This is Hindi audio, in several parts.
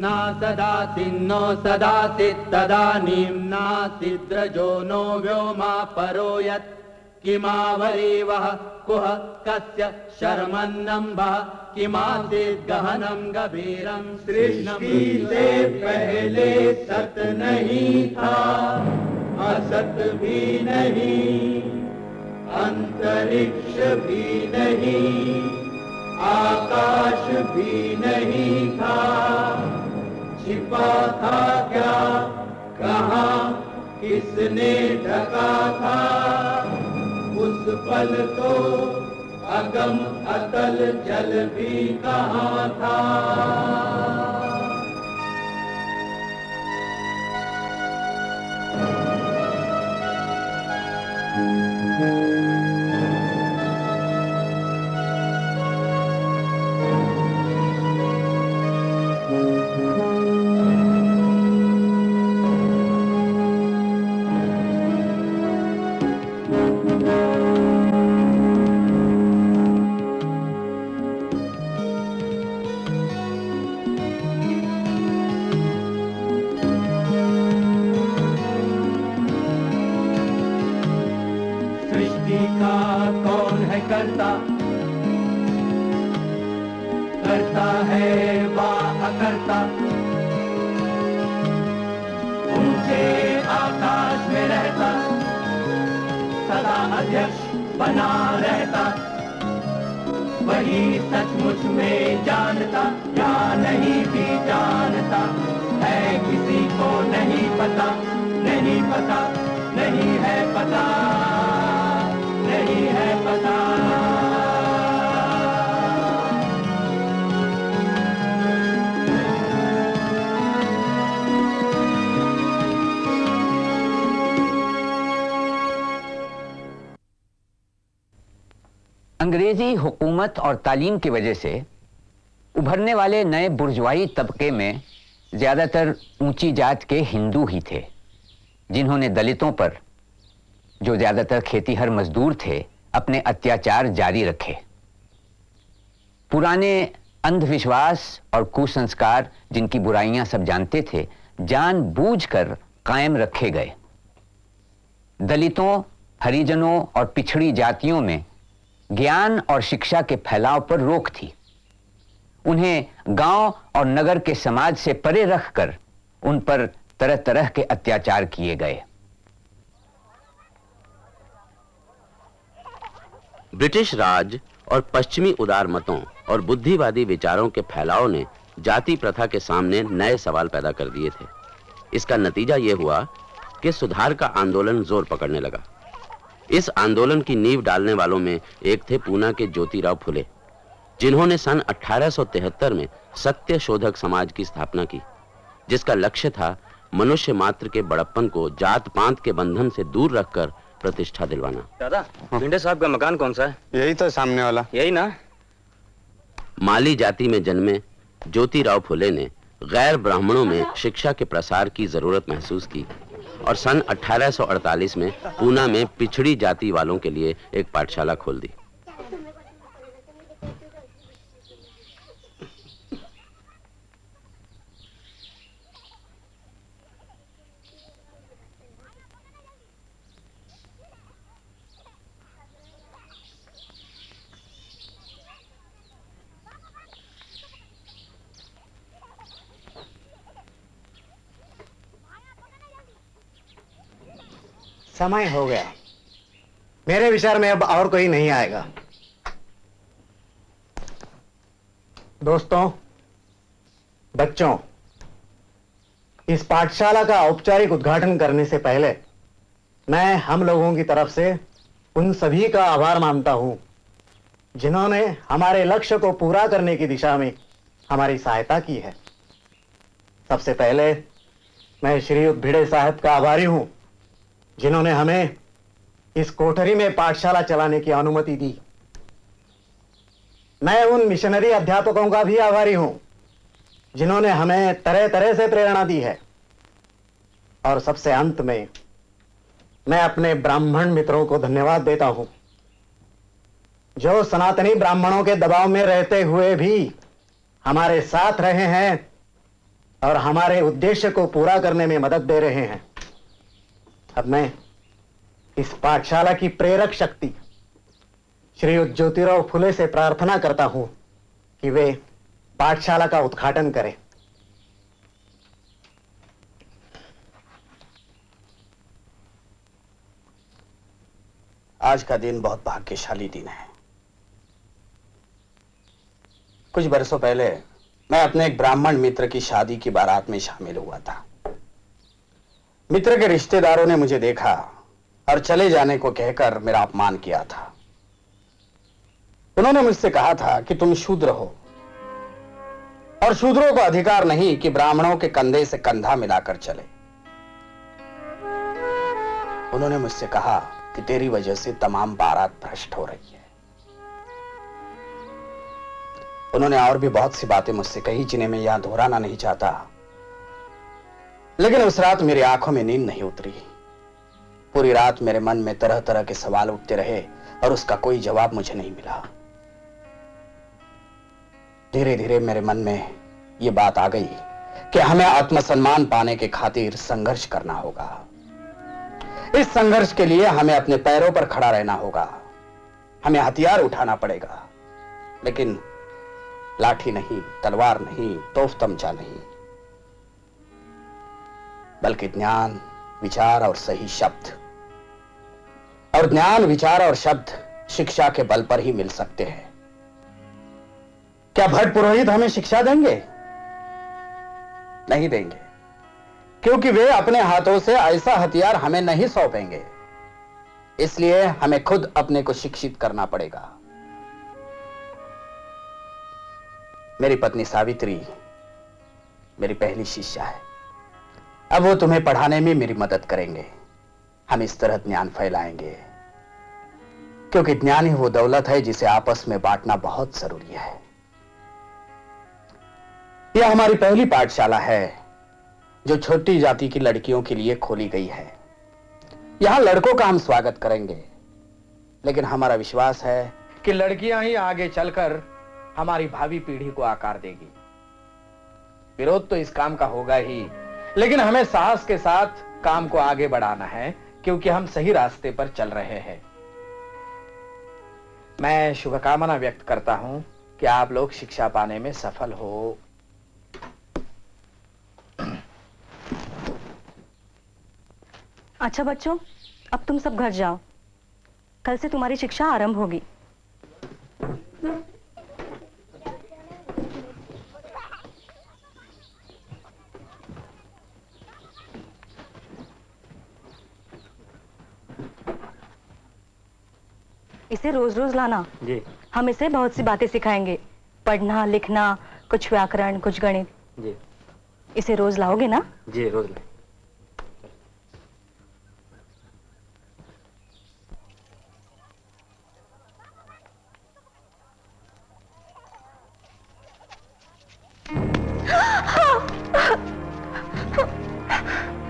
न सदासिन्नो सदासि तदानीं नासिद्रजो नो व्योमा परो यत् किमावरीवः कुह कस्य शर्मन्नम्बः, किमासीत् गहनं गभीरं सृष्टि से पहले सत नहीं था। असत भी नहीं, अंतरिक्ष भी नहीं, आकाश भी नहीं था। छिपा था क्या? कहा? किसने ढका था? उस पल तो अगम अतल जल भी कहा था? सृष्टि करता। ऊँचे आकाश में रहता। सदा अध्यक्ष बना रहता। वही सचमुच में जानता, या नहीं भी जानता। है किसी को नहीं पता नहीं पता, नहीं है पता, नहीं है पता। अंग्रेज़ी हुकूमत और तालीम की वजह से उभरने वाले नए बुर्जवाई तबके में ज़्यादातर ऊँची जात के हिंदू ही थे, जिन्होंने दलितों पर, जो ज़्यादातर खेतीहर मजदूर थे, अपने अत्याचार जारी रखे। पुराने अंधविश्वास और कुसंस्कार जिनकी बुराइयाँ सब जानते थे, जानबूझकर कायम रखे गए। दलितों, हरिजनों और पिछड़ी जातियों में ज्ञान और शिक्षा के फैलाव पर रोक थी। उन्हें गाँव और नगर के समाज से परे रखकर उन पर तरह तरह के अत्याचार किए गए। ब्रिटिश राज और पश्चिमी उदार मतों और बुद्धिवादी विचारों के फैलाव ने जाति प्रथा के सामने नए सवाल पैदा कर दिए थे। इसका नतीजा यह हुआ कि सुधार का आंदोलन ज़ोर पकड़ने लगा। इस आंदोलन की नींव डालने वालों में एक थे पूना के ज्योतिराव फुले जिन्होंने सन 1873 में सत्य शोधक समाज की स्थापना की जिसका लक्ष्य था मनुष्य मात्र के बड़प्पन को जात पांत के बंधन से दूर रखकर प्रतिष्ठा दिलवाना। दादा भिंडे साहब का मकान कौन सा है? यही तो सामने वाला। यही ना? माली जाति में जन्मे ज्योतिराव फुले ने गैर ब्राह्मणों में शिक्षा के प्रसार की ज़रूरत महसूस की। और सन 1848 में पूना में पिछड़ी जाति वालों के लिए एक पाठशाला खोल दी। समय हो गया। मेरे विचार में अब और कोई नहीं आएगा। दोस्तों, बच्चों, इस पाठशाला का औपचारिक उद्घाटन करने से पहले मैं हम लोगों की तरफ़ से उन सभी का आभार मानता हूँ, जिन्होंने हमारे लक्ष्य को पूरा करने की दिशा में हमारी सहायता की है। सबसे पहले मैं श्री भिड़े साहब का आभारी हूँ। जिन्होंने हमें इस कोठरी में पाठशाला चलाने की अनुमति दी। मैं उन मिशनरी अध्यापकों का भी आभारी हूँ, जिन्होंने हमें तरह तरह से प्रेरणा दी है। और सबसे अंत में, मैं अपने ब्राह्मण मित्रों को धन्यवाद देता हूँ, जो सनातनी ब्राह्मणों के दबाव में रहते हुए भी हमारे साथ रहे हैं और हमारे उद्देश्य को पूरा करने में मदद दे रहे हैं। अब मैं इस पाठशाला की प्रेरक शक्ति श्री ज्योतिराव फुले से प्रार्थना करता हूँ कि वे पाठशाला का उद्घाटन करें। आज का दिन बहुत भाग्यशाली दिन है। कुछ बरसों पहले मैं अपने एक ब्राह्मण मित्र की शादी की बारात में शामिल हुआ था। मित्र के रिश्तेदारों ने मुझे देखा और चले जाने को कहकर मेरा अपमान किया था। उन्होंने मुझसे कहा था कि तुम शूद्र हो और शूद्रों को अधिकार नहीं कि ब्राह्मणों के कंधे से कंधा मिलाकर चले। उन्होंने मुझसे कहा कि तेरी वजह से तमाम बारात भ्रष्ट हो रही है। उन्होंने और भी बहुत सी बातें मुझसे कही जिन्हें मैं यहाँ दोहराना नहीं चाहता। लेकिन उस रात मेरी आँखों में नींद नहीं उतरी। पूरी रात मेरे मन में तरह तरह के सवाल उठते रहे और उसका कोई जवाब मुझे नहीं मिला। धीरे धीरे मेरे मन में यह बात आ गई कि हमें आत्मसम्मान पाने के खातिर संघर्ष करना होगा। इस संघर्ष के लिए हमें अपने पैरों पर खड़ा रहना होगा। हमें हथियार उठाना पड़ेगा। लेकिन लाठी नहीं, तलवार नहीं, तोफ तमचा नहीं। बल्कि ज्ञान, विचार और सही शब्द। और ज्ञान, विचार और शब्द शिक्षा के बल पर ही मिल सकते हैं। क्या भट्ट पुरोहित हमें शिक्षा देंगे? नहीं देंगे। क्योंकि वे अपने हाथों से ऐसा हथियार हमें नहीं सौंपेंगे। इसलिए हमें खुद अपने को शिक्षित करना पड़ेगा। मेरी पत्नी सावित्री, मेरी पहली शिष्या है। अब वो तुम्हें पढ़ाने में मेरी मदद करेंगे। हम इस तरह ज्ञान फैलाएँगे। क्योंकि ज्ञान ही वो दौलत है जिसे आपस में बांटना बहुत ज़रूरी है। यह हमारी पहली पाठशाला है, जो छोटी जाति की लड़कियों के लिए खोली गई है। यहाँ लड़कों का हम स्वागत करेंगे। लेकिन हमारा विश्वास है कि लड़कियाँ ही आगे चलकर हमारी भावी पीढ़ी को आकार देगी। विरोध तो इस काम का होगा ही। लेकिन हमें साहस के साथ काम को आगे बढ़ाना है, क्योंकि हम सही रास्ते पर चल रहे हैं। मैं शुभकामना व्यक्त करता हूँ कि आप लोग शिक्षा पाने में सफल हो। अच्छा बच्चों, अब तुम सब घर जाओ। कल से तुम्हारी शिक्षा आरंभ होगी। इसे रोज रोज लाना। जी। हम इसे बहुत सी बातें सिखाएँगे। पढ़ना लिखना कुछ व्याकरण कुछ गणित। जी। इसे रोज लाओगे ना? जी रोज में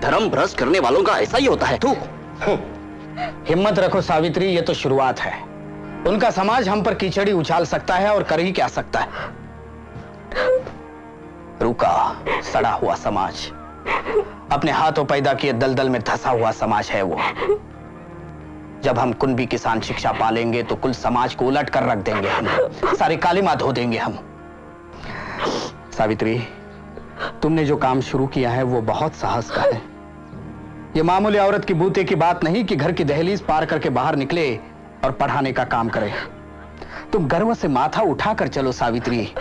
धर्म भ्रष्ट करने वालों का ऐसा ही होता है। तू। हिम्मत रखो सावित्री ये तो शुरुआत है। उनका समाज हम पर कीचड़ी उछाल सकता है और कर ही क्या सकता है। रुका, सड़ा हुआ समाज। अपने हाथों पैदा किए दलदल में धसा हुआ समाज है वो। जब हम कुंभी किसान शिक्षा पालेंगे तो कुल समाज को उलट कर रख देंगे हम। सारे कालिमा धो देंगे हम। सावित्री, तुमने जो काम शुरू किया है वो बहुत साहस का है। ये मामूली औरत की बूते की बात नहीं कि घर की दहलीज पार करके बाहर निकले और पढ़ाने का काम करे। तुम गर्व से माथा उठाकर चलो सावित्री।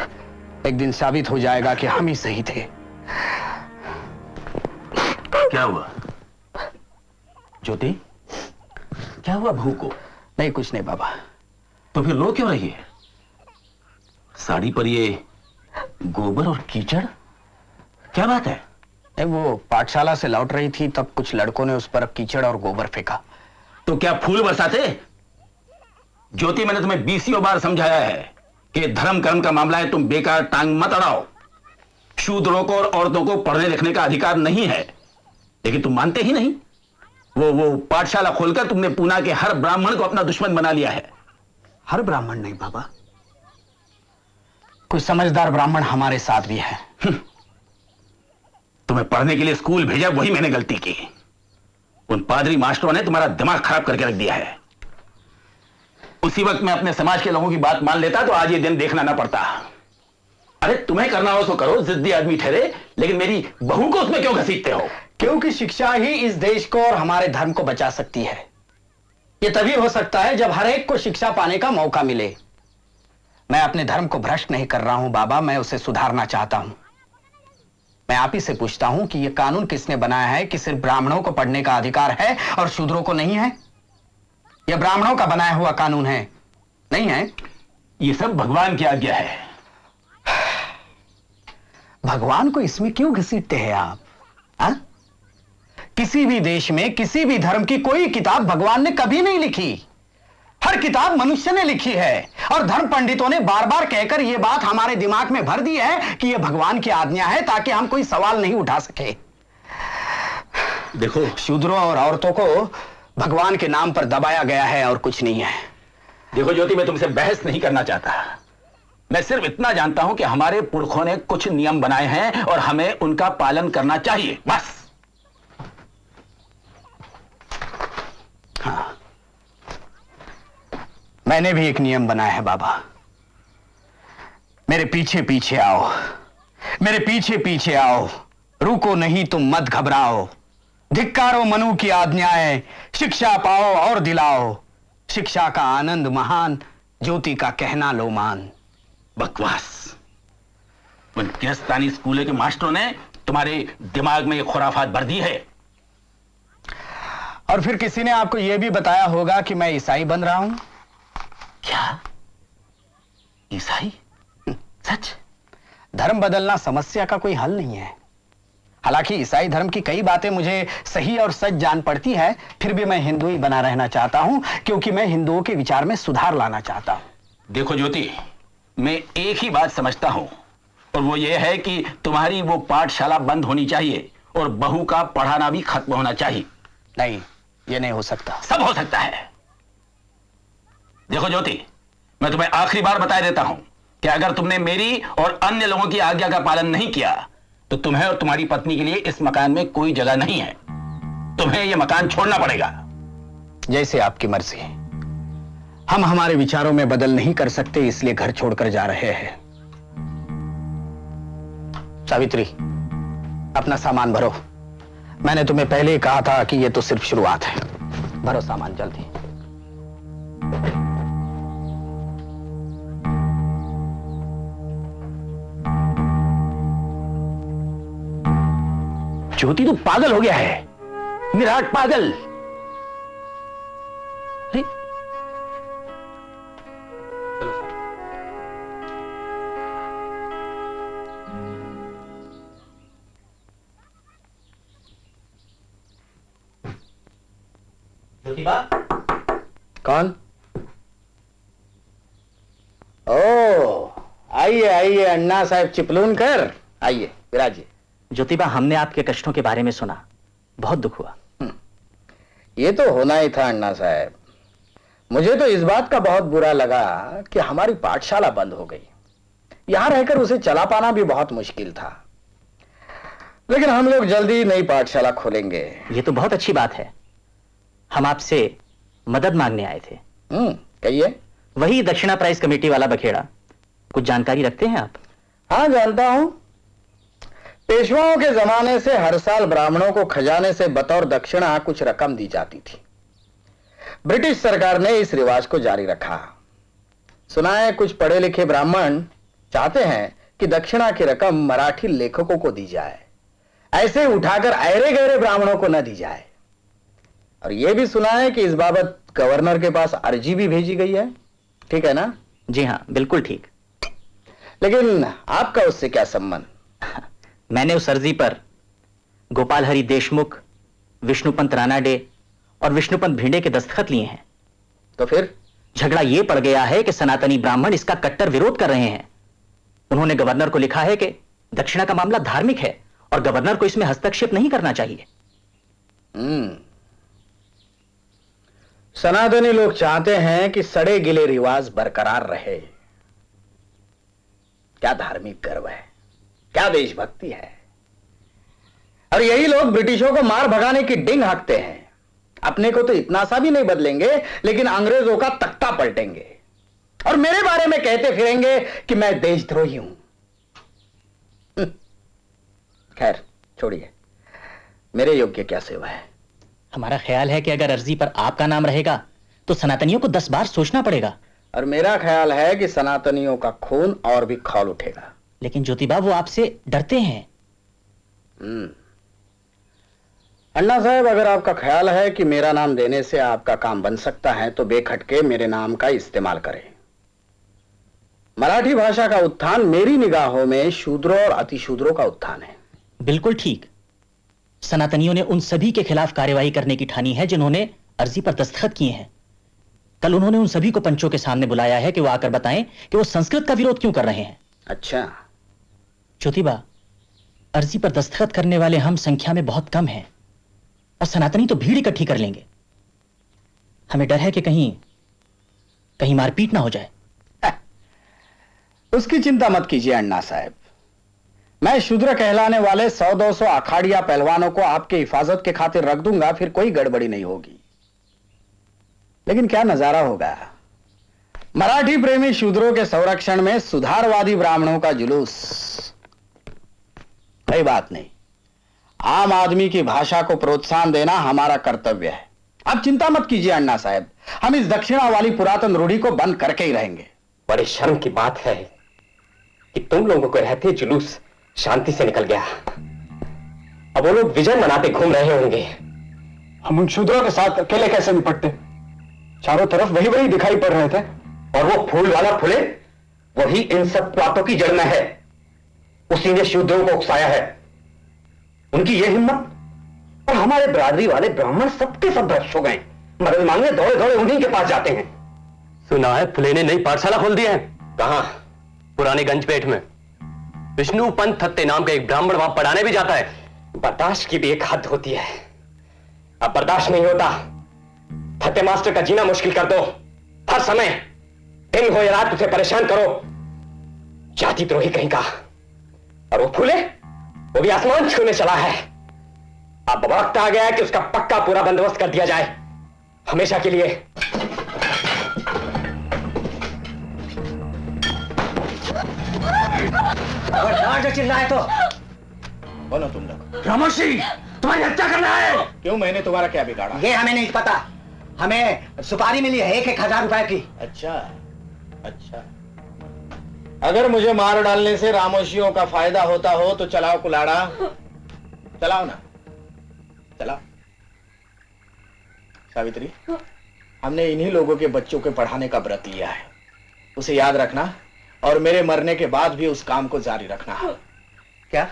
एक दिन साबित हो जाएगा कि हम ही सही थे। क्या हुआ? ज्योति? क्या हुआ भू को? नहीं कुछ नहीं बाबा। तो फिर रो क्यों रही है? साड़ी पर ये गोबर और कीचड़? क्या बात है? नहीं वो पाठशाला से लौट रही थी तब कुछ लड़कों ने उस पर कीचड़ और गोबर फेंका। तो क्या फूल बरसाते? ज्योति मैंने तुम्हें बीसियों बार समझाया है कि धर्म कर्म का मामला है तुम बेकार टांग मत अड़ाओ। शूद्रों को और औरतों को पढ़ने लिखने का अधिकार नहीं है। लेकिन तुम मानते ही नहीं। वो वो पाठशाला खोलकर तुमने पूना के हर ब्राह्मण को अपना दुश्मन बना लिया है। हर ब्राह्मण नहीं बाबा। कोई समझदार ब्राह्मण हमारे साथ भी है। तुम्हें पढ़ने के लिए स्कूल भेजा वही मैंने गलती की। उन पादरी मास्टरों ने तुम्हारा दिमाग खराब करके रख दिया है। उसी वक्त मैं अपने समाज के लोगों की बात मान लेता तो आज ये दिन देखना ना पड़ता। अरे, तुम्हें करना हो तो करो, जिद्दी आदमी ठहरे, लेकिन मेरी बहू को उसमें क्यों घसीटते हो? क्योंकि शिक्षा ही इस देश को और हमारे धर्म को बचा सकती है। यह तभी हो सकता है जब हर एक को शिक्षा पाने का मौका मिले। मैं अपने धर्म को भ्रष्ट नहीं कर रहा हूँ, बाबा, मैं उसे सुधारना चाहता हूँ। मैं आप ही से पूछता हूँ कि यह कानून किसने बनाया है कि सिर्फ़ ब्राह्मणों को पढ़ने का अधिकार है और शूद्रों को नहीं है? यह ब्राह्मणों का बनाया हुआ कानून है। नहीं है? ये सब भगवान की आज्ञा है। भगवान को इसमें क्यों घसीटते हैं आप? हा? किसी भी देश में किसी भी धर्म की कोई किताब भगवान ने कभी नहीं लिखी। हर किताब मनुष्य ने लिखी है। और धर्म पंडितों ने बार बार कहकर यह बात हमारे दिमाग में भर दी है कि यह भगवान की आज्ञा है ताकि हम कोई सवाल नहीं उठा सके। देखो। शूद्रों और औरतों को भगवान के नाम पर दबाया गया है और कुछ नहीं है। देखो ज्योति मैं तुमसे बहस नहीं करना चाहता। मैं सिर्फ़ इतना जानता हूँ कि हमारे पुरखों ने कुछ नियम बनाए हैं और हमें उनका पालन करना चाहिए। बस। हाँ। मैंने भी एक नियम बनाया है बाबा। मेरे पीछे पीछे आओ। मेरे पीछे पीछे आओ। रुको नहीं तुम मत घबराओ। धिक्कारो मनु की आज्ञाएँ शिक्षा पाओ और दिलाओ। शिक्षा का आनंद महान ज्योति का कहना लो मान। बकवास। उन किरस्तानी स्कूल के मास्टरों ने तुम्हारे दिमाग में ये खुराफात भर दी है। और फिर किसी ने आपको यह भी बताया होगा कि मैं ईसाई बन रहा हूँ। क्या? ईसाई? सच? धर्म बदलना समस्या का कोई हल नहीं है। हालाँकि ईसाई धर्म की कई बातें मुझे सही और सच जान पड़ती है फिर भी मैं हिंदू ही बना रहना चाहता हूँ क्योंकि मैं हिंदुओं के विचार में सुधार लाना चाहता हूँ। देखो ज्योति मैं एक ही बात समझता हूँ और वो ये है कि तुम्हारी वो पाठशाला बंद होनी चाहिए और बहू का पढ़ाना भी खत्म होना चाहिए। नहीं ये नहीं हो सकता। सब हो सकता है। देखो ज्योति मैं तुम्हें आखिरी बार बता देता हूँ कि अगर तुमने मेरी और अन्य लोगों की आज्ञा का पालन नहीं किया तो तुम्हें और तुम्हारी पत्नी के लिए इस मकान में कोई जगह नहीं है। तुम्हें यह मकान छोड़ना पड़ेगा। जैसे आपकी मर्ज़ी। हम हमारे विचारों में बदल नहीं कर सकते, इसलिए घर छोड़कर जा रहे हैं। सावित्री, अपना सामान भरो। मैंने तुम्हें पहले ही कहा था कि यह तो सिर्फ़ शुरुआत है। भरो सामान, जल्दी। ज्योति तो पागल हो गया है। विराट पागल। अरे। कौन? ओ आइए आइए अन्ना साहब चिपलून कर आइए विराजिए। ज्योतिबा हमने आपके कष्टों के बारे में सुना। बहुत दुख हुआ। ये तो होना ही था अन्ना साहब। मुझे तो इस बात का बहुत बुरा लगा कि हमारी पाठशाला बंद हो गई। यहाँ रहकर उसे चला पाना भी बहुत मुश्किल था। लेकिन हम लोग जल्दी नई पाठशाला खोलेंगे। ये तो बहुत अच्छी बात है। हम आपसे मदद मांगने आए थे। हम्म कहिए। वही दक्षिणा प्राइज कमेटी वाला बखेड़ा। कुछ जानकारी रखते हैं आप? हाँ जानता हूँ। पेशवाओं के जमाने से हर साल ब्राह्मणों को खजाने से बतौर दक्षिणा कुछ रकम दी जाती थी। ब्रिटिश सरकार ने इस रिवाज को जारी रखा। सुना है कुछ पढ़े लिखे ब्राह्मण चाहते हैं कि दक्षिणा की रकम मराठी लेखकों को दी जाए। ऐसे उठाकर अरे गहरे ब्राह्मणों को न दी जाए। और यह भी सुना है कि इस बाबत गवर्नर के पास अर्जी भी भेजी गई है। ठीक है ना? जी हाँ बिल्कुल ठीक। लेकिन आपका उससे क्या संबंध? मैंने उस अर्जी पर गोपाल हरि देशमुख, विष्णुपंत रानाडे और विष्णुपंत भिंडे के दस्तखत लिए हैं। तो फिर? झगड़ा यह पड़ गया है कि सनातनी ब्राह्मण इसका कट्टर विरोध कर रहे हैं। उन्होंने गवर्नर को लिखा है कि दक्षिणा का मामला धार्मिक है और गवर्नर को इसमें हस्तक्षेप नहीं करना चाहिए। हम्म। सनातनी लोग चाहते हैं कि सड़े गिले रिवाज बरकरार रहे। क्या धार्मिक गर्व है? क्या देशभक्ति है? और यही लोग ब्रिटिशों को मार भगाने की डिंग हाकते हैं। अपने को तो इतना सा भी नहीं बदलेंगे लेकिन अंग्रेज़ों का तख्ता पलटेंगे। और मेरे बारे में कहते फिरेंगे कि मैं देशद्रोही हूँ। हम्म। खैर छोड़िए। मेरे योग्य क्या सेवा है? हमारा ख्याल है कि अगर अर्जी पर आपका नाम रहेगा तो सनातनियों को दस बार सोचना पड़ेगा। और मेरा ख्याल है कि सनातनियों का खून और भी खौल उठेगा। लेकिन ज्योतिबा वो आपसे डरते हैं। हम्म। अन्ना साहब अगर आपका ख्याल है कि मेरा नाम देने से आपका काम बन सकता है तो बेखटके मेरे नाम का इस्तेमाल करें। मराठी भाषा का उत्थान मेरी निगाहों में शूद्रों और अतिशूद्रों का उत्थान है। बिल्कुल ठीक। सनातनियों ने उन सभी के खिलाफ कार्यवाही करने की ठानी है जिन्होंने अर्जी पर दस्तखत किए हैं। कल उन्होंने उन सभी को पंचों के सामने बुलाया है कि वो आकर बताएँ कि वो संस्कृत का विरोध क्यों कर रहे हैं। अच्छा। ज्योतिबा, अर्जी पर दस्तखत करने वाले हम संख्या में बहुत कम हैं और सनातनी तो भीड़ इकट्ठी कर लेंगे। हमें डर है कि कहीं कहीं मारपीट ना हो जाए। उसकी चिंता मत कीजिए अन्ना साहब। मैं शूद्र कहलाने वाले सौ दो सौ अखाड़िया पहलवानों को आपके हिफाजत के खातिर रख दूँगा, फिर कोई गड़बड़ी नहीं होगी। लेकिन क्या नज़ारा होगा? मराठी प्रेमी शूद्रों के संरक्षण में सुधारवादी ब्राह्मणों का जुलूस। कोई बात नहीं। आम आदमी की भाषा को प्रोत्साहन देना हमारा कर्तव्य है। आप चिंता मत कीजिए अन्ना साहब हम इस दक्षिणा वाली पुरातन रूढ़ी को बंद करके ही रहेंगे। बड़े शर्म की बात है कि तुम लोगों को रहते जुलूस शांति से निकल गया। अब वो लोग विजय मनाते घूम रहे होंगे। हम उन शूद्रों के साथ अकेले कैसे निपटते? चारों तरफ़ वही वही दिखाई पड़ रहे थे और वो फूल वाला फूले वही इन सब बातों की जड़ में है। उसी ने शूद्रों को उकसाया है। उनकी ये हिम्मत और हमारे बरादरी वाले ब्राह्मण सबके सब भ्रष्ट हो गए। मदद मांगने दौड़े दौड़े उन्हीं के पास जाते हैं। सुना है फुले ने नई पाठशाला खोल दी है। कहा? पुराने गंजपेट में। विष्णु पंत थत्ते नाम का एक ब्राह्मण वहाँ पढ़ाने भी जाता है। बर्दाश्त की भी एक हद होती है। अब बर्दाश्त नहीं होता। थत्ते मास्टर का जीना मुश्किल कर दो। हर समय दिन हो या रात उसे परेशान करो। जाति द्रोही कहीं का। और वो फूले वो भी आसमान छूने चला है। अब वक्त आ गया है कि उसका पक्का पूरा बंदोबस्त कर दिया जाए। हमेशा के लिए। अगर चिल्लाए तो। बोलो तुम लोग। रामोशी तुम्हारी हत्या करना है। क्यों मैंने तुम्हारा क्या बिगाड़ा? ये हमें नहीं पता। हमें सुपारी मिली है एक एक हज़ार रुपए की। अच्छा अच्छा। अगर मुझे मार डालने से रामोशियों का फ़ायदा होता हो तो चलाओ कुलाड़ा। चलाओ ना। चलाओ। सावित्री हमने इन्हीं लोगों के बच्चों के पढ़ाने का व्रत लिया है। उसे याद रखना और मेरे मरने के बाद भी उस काम को जारी रखना। क्या?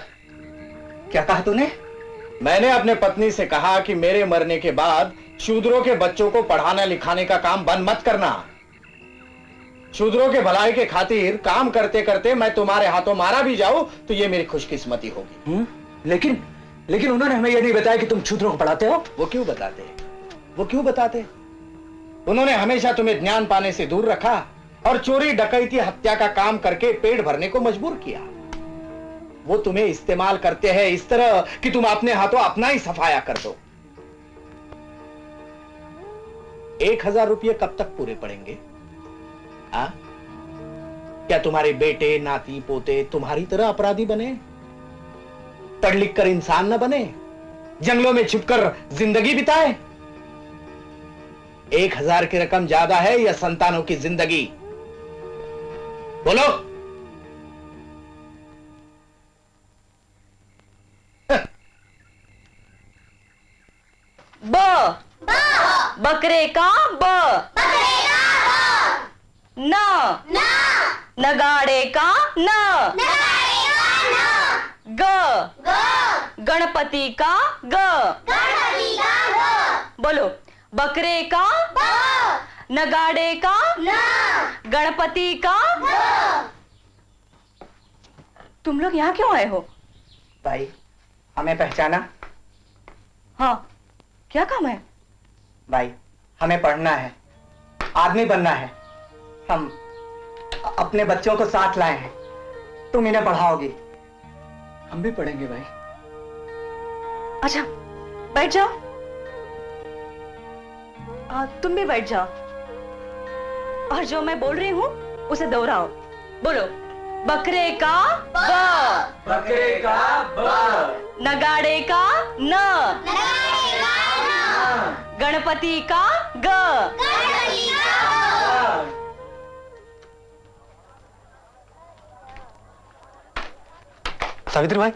क्या कहा तूने? मैंने अपने पत्नी से कहा कि मेरे मरने के बाद शूद्रों के बच्चों को पढ़ाने लिखाने का काम बंद मत करना। शूद्रों के भलाई के खातिर काम करते करते मैं तुम्हारे हाथों मारा भी जाऊँ तो ये मेरी खुशकिस्मती होगी। हुँ? लेकिन लेकिन उन्होंने हमें यह नहीं बताया कि तुम शूद्रों को पढ़ाते हो? वो क्यों बताते? वो क्यों बताते? उन्होंने हमेशा तुम्हें ज्ञान पाने से दूर रखा और चोरी डकैती हत्या का काम करके पेट भरने को मजबूर किया। वो तुम्हें इस्तेमाल करते हैं इस तरह कि तुम अपने हाथों अपना ही सफाया कर दो। एक हज़ार रुपये कब तक पूरे पड़ेंगे? आ? क्या तुम्हारे बेटे नाती पोते तुम्हारी तरह अपराधी बने? पढ़ लिख कर इंसान न बने? जंगलों में छुपकर ज़िंदगी बिताए? एक हज़ार की रकम ज़्यादा है या संतानों की ज़िंदगी? बोलो। ब। बकरे का ब। न। नगाड़े का न। ग। गणपति का ग। बोलो। बकरे का नगाड़े का गणपति का तुम लोग यहाँ क्यों आए हो? भाई हमें पहचाना। हाँ। क्या काम है? भाई हमें पढ़ना है। आदमी बनना है। हम अपने बच्चों को साथ लाए हैं। तुम इन्हें पढ़ाओगी। हम भी पढ़ेंगे भाई। अच्छा बैठ जाओ। आ, तुम भी बैठ जाओ। और जो मैं बोल रही हूँ उसे दोहराओ। बोलो बकरे का ब। बकरे का ब। नगाड़े का न। गणपति का ग। सावित्री भाई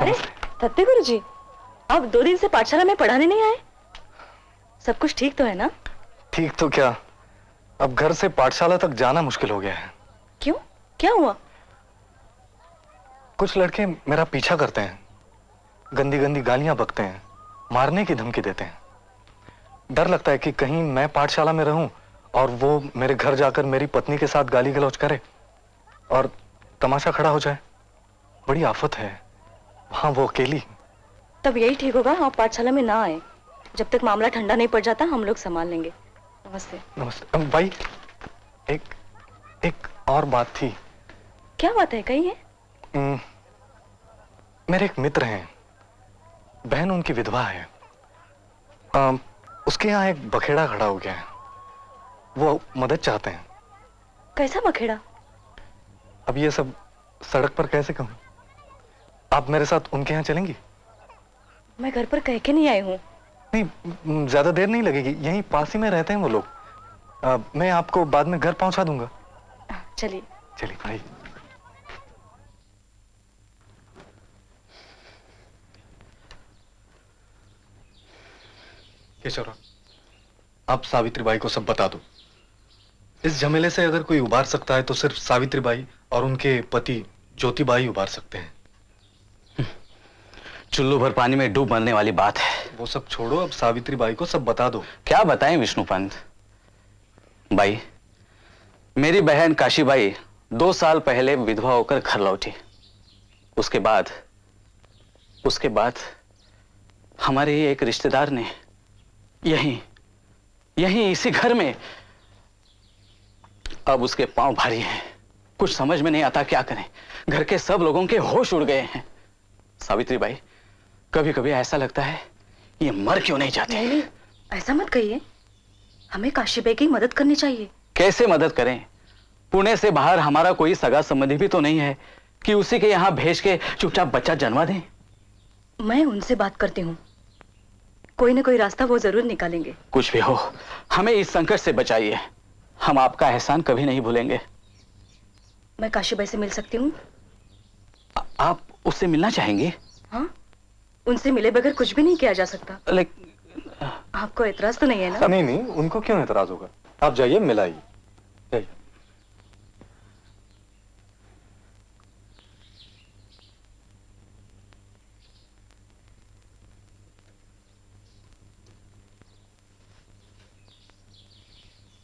अरे सत्य गुरु जी आप दो दिन से पाठशाला में पढ़ाने नहीं आए? सब कुछ ठीक तो है ना? ठीक तो क्या? अब घर से पाठशाला तक जाना मुश्किल हो गया है। क्यों? क्या हुआ? कुछ लड़के मेरा पीछा करते हैं गंदी गंदी गालियाँ बकते हैं मारने की धमकी देते हैं। डर लगता है कि कहीं मैं पाठशाला में रहूँ और वो मेरे घर जाकर मेरी पत्नी के साथ गाली गलौज करे और तमाशा खड़ा हो जाए। बड़ी आफत है। वहाँ वो अकेली। तब यही ठीक होगा आप पाठशाला में ना आए। जब तक मामला ठंडा नहीं पड़ जाता हम लोग संभाल लेंगे। नमस्ते। नमस्ते। भाई एक एक और बात थी। क्या बात है? कही है मेरे एक मित्र हैं। बहन उनकी विधवा है। अम, उसके यहाँ एक बखेड़ा खड़ा हो गया है। वो मदद चाहते हैं। कैसा बखेड़ा? अब ये सब सड़क पर कैसे कहूँ? आप मेरे साथ उनके यहाँ चलेंगी? मैं घर पर कह के नहीं आई हूँ। नहीं ज़्यादा देर नहीं लगेगी। यहीं पास ही में रहते हैं वो लोग। मैं आपको बाद में घर पहुँचा दूँगा। चलिए। चलिए भाई। केशवराव आप सावित्री बाई को सब बता दो। इस झमेले से अगर कोई उबार सकता है तो सिर्फ़ सावित्री बाई और उनके पति ज्योतिबाई उबार सकते हैं। चुल्लू भर पानी में डूब मरने वाली बात है। वो सब छोड़ो अब सावित्री बाई को सब बता दो। क्या बताएँ विष्णु पंत भाई मेरी बहन काशीबाई दो साल पहले विधवा होकर घर लौटी। उसके बाद उसके बाद हमारे ही एक रिश्तेदार ने यहीं यहीं इसी घर में अब उसके पाँव भारी हैं। कुछ समझ में नहीं आता क्या करें। घर के सब लोगों के होश उड़ गए हैं। सावित्री बाई कभी कभी ऐसा लगता है ये मर क्यों नहीं जाते? नहीं ऐसा मत कहिए। हमें काशी काशीबाई की मदद करनी चाहिए। कैसे मदद करें? पुणे से बाहर हमारा कोई सगा संबंधी भी तो नहीं है कि उसी के यहाँ भेज के चुपचाप बच्चा जन्मा दें? मैं उनसे बात करती हूँ। कोई ना कोई रास्ता वो ज़रूर निकालेंगे। कुछ भी हो हमें इस संकट से बचाइए। हम आपका एहसान कभी नहीं भूलेंगे। मैं काशीबाई से मिल सकती हूँ? आप उससे मिलना चाहेंगे? हाँ। उनसे मिले बगैर कुछ भी नहीं किया जा सकता। लेकिन आपको एतराज़ तो नहीं है ना? नहीं नहीं उनको क्यों एतराज़ होगा? आप जाइए मिलाइए।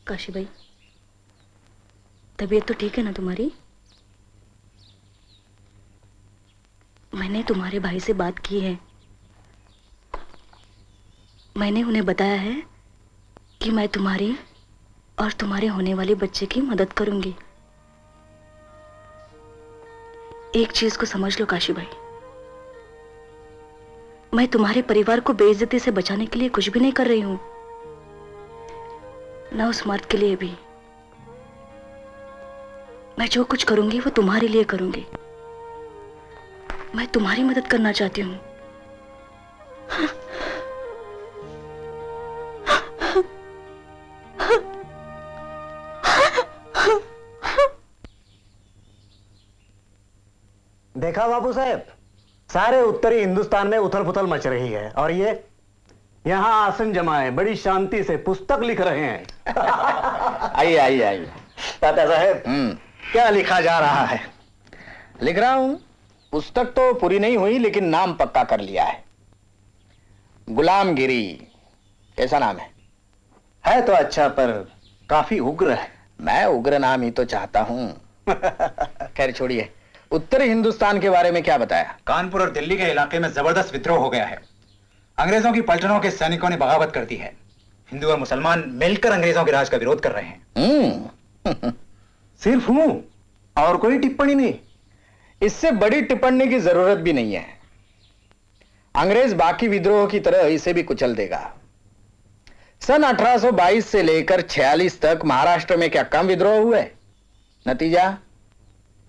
काशी भाई तबीयत तो ठीक है ना तुम्हारी? मैंने तुम्हारे भाई से बात की है। मैंने उन्हें बताया है कि मैं तुम्हारी और तुम्हारे होने वाले बच्चे की मदद करूँगी। एक चीज़ को समझ लो, काशी भाई। मैं तुम्हारे परिवार को बेइज्जती से बचाने के लिए कुछ भी नहीं कर रही हूँ। ना उस मर्द के लिए भी। मैं जो कुछ करूँगी, वो तुम्हारे लिए करूँगी। मैं तुम्हारी मदद करना चाहती हूँ। देखा बाबू साहब? सारे उत्तरी हिंदुस्तान में उथल पुथल मच रही है। और ये यहाँ आसन जमाए बड़ी शांति से पुस्तक लिख रहे हैं। आइए आइए आइए। तात्या साहब क्या लिखा जा रहा है? लिख रहा हूँ पुस्तक तो पूरी नहीं हुई लेकिन नाम पक्का कर लिया है। गुलामगिरी कैसा नाम है? है तो अच्छा पर काफ़ी उग्र है। मैं उग्र नाम ही तो चाहता हूँ। खैर छोड़िए। उत्तरी हिंदुस्तान के बारे में क्या बताया? कानपुर और दिल्ली के इलाके में ज़बरदस्त विद्रोह हो गया है। अंग्रेज़ों की पलटनों के सैनिकों ने बगावत कर दी है। हिंदू और मुसलमान मिलकर अंग्रेज़ों के राज का विरोध कर रहे हैं। हम्म। सिर्फ़ हूँ और कोई टिप्पणी नहीं। इससे बड़ी टिप्पणी की ज़रूरत भी नहीं है। अंग्रेज़ बाकी विद्रोह की तरह इसे भी कुचल देगा। सन 1822 से लेकर 46 तक महाराष्ट्र में क्या कम विद्रोह हुए? नतीजा?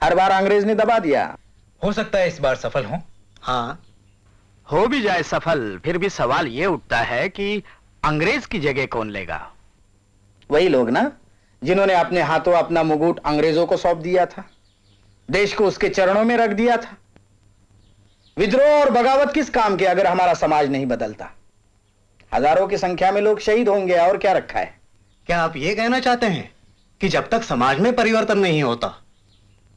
हर बार अंग्रेज़ ने दबा दिया। हो सकता है इस बार सफल हो। हाँ। हो भी जाए सफल फिर भी सवाल यह उठता है कि अंग्रेज़ की जगह कौन लेगा? वही लोग ना जिन्होंने अपने हाथों अपना मुगुट अंग्रेज़ों को सौंप दिया था। देश को उसके चरणों में रख दिया था। विद्रोह और बगावत किस काम के अगर हमारा समाज नहीं बदलता? हज़ारों की संख्या में लोग शहीद होंगे और क्या रखा है? क्या आप ये कहना चाहते हैं कि जब तक समाज में परिवर्तन नहीं होता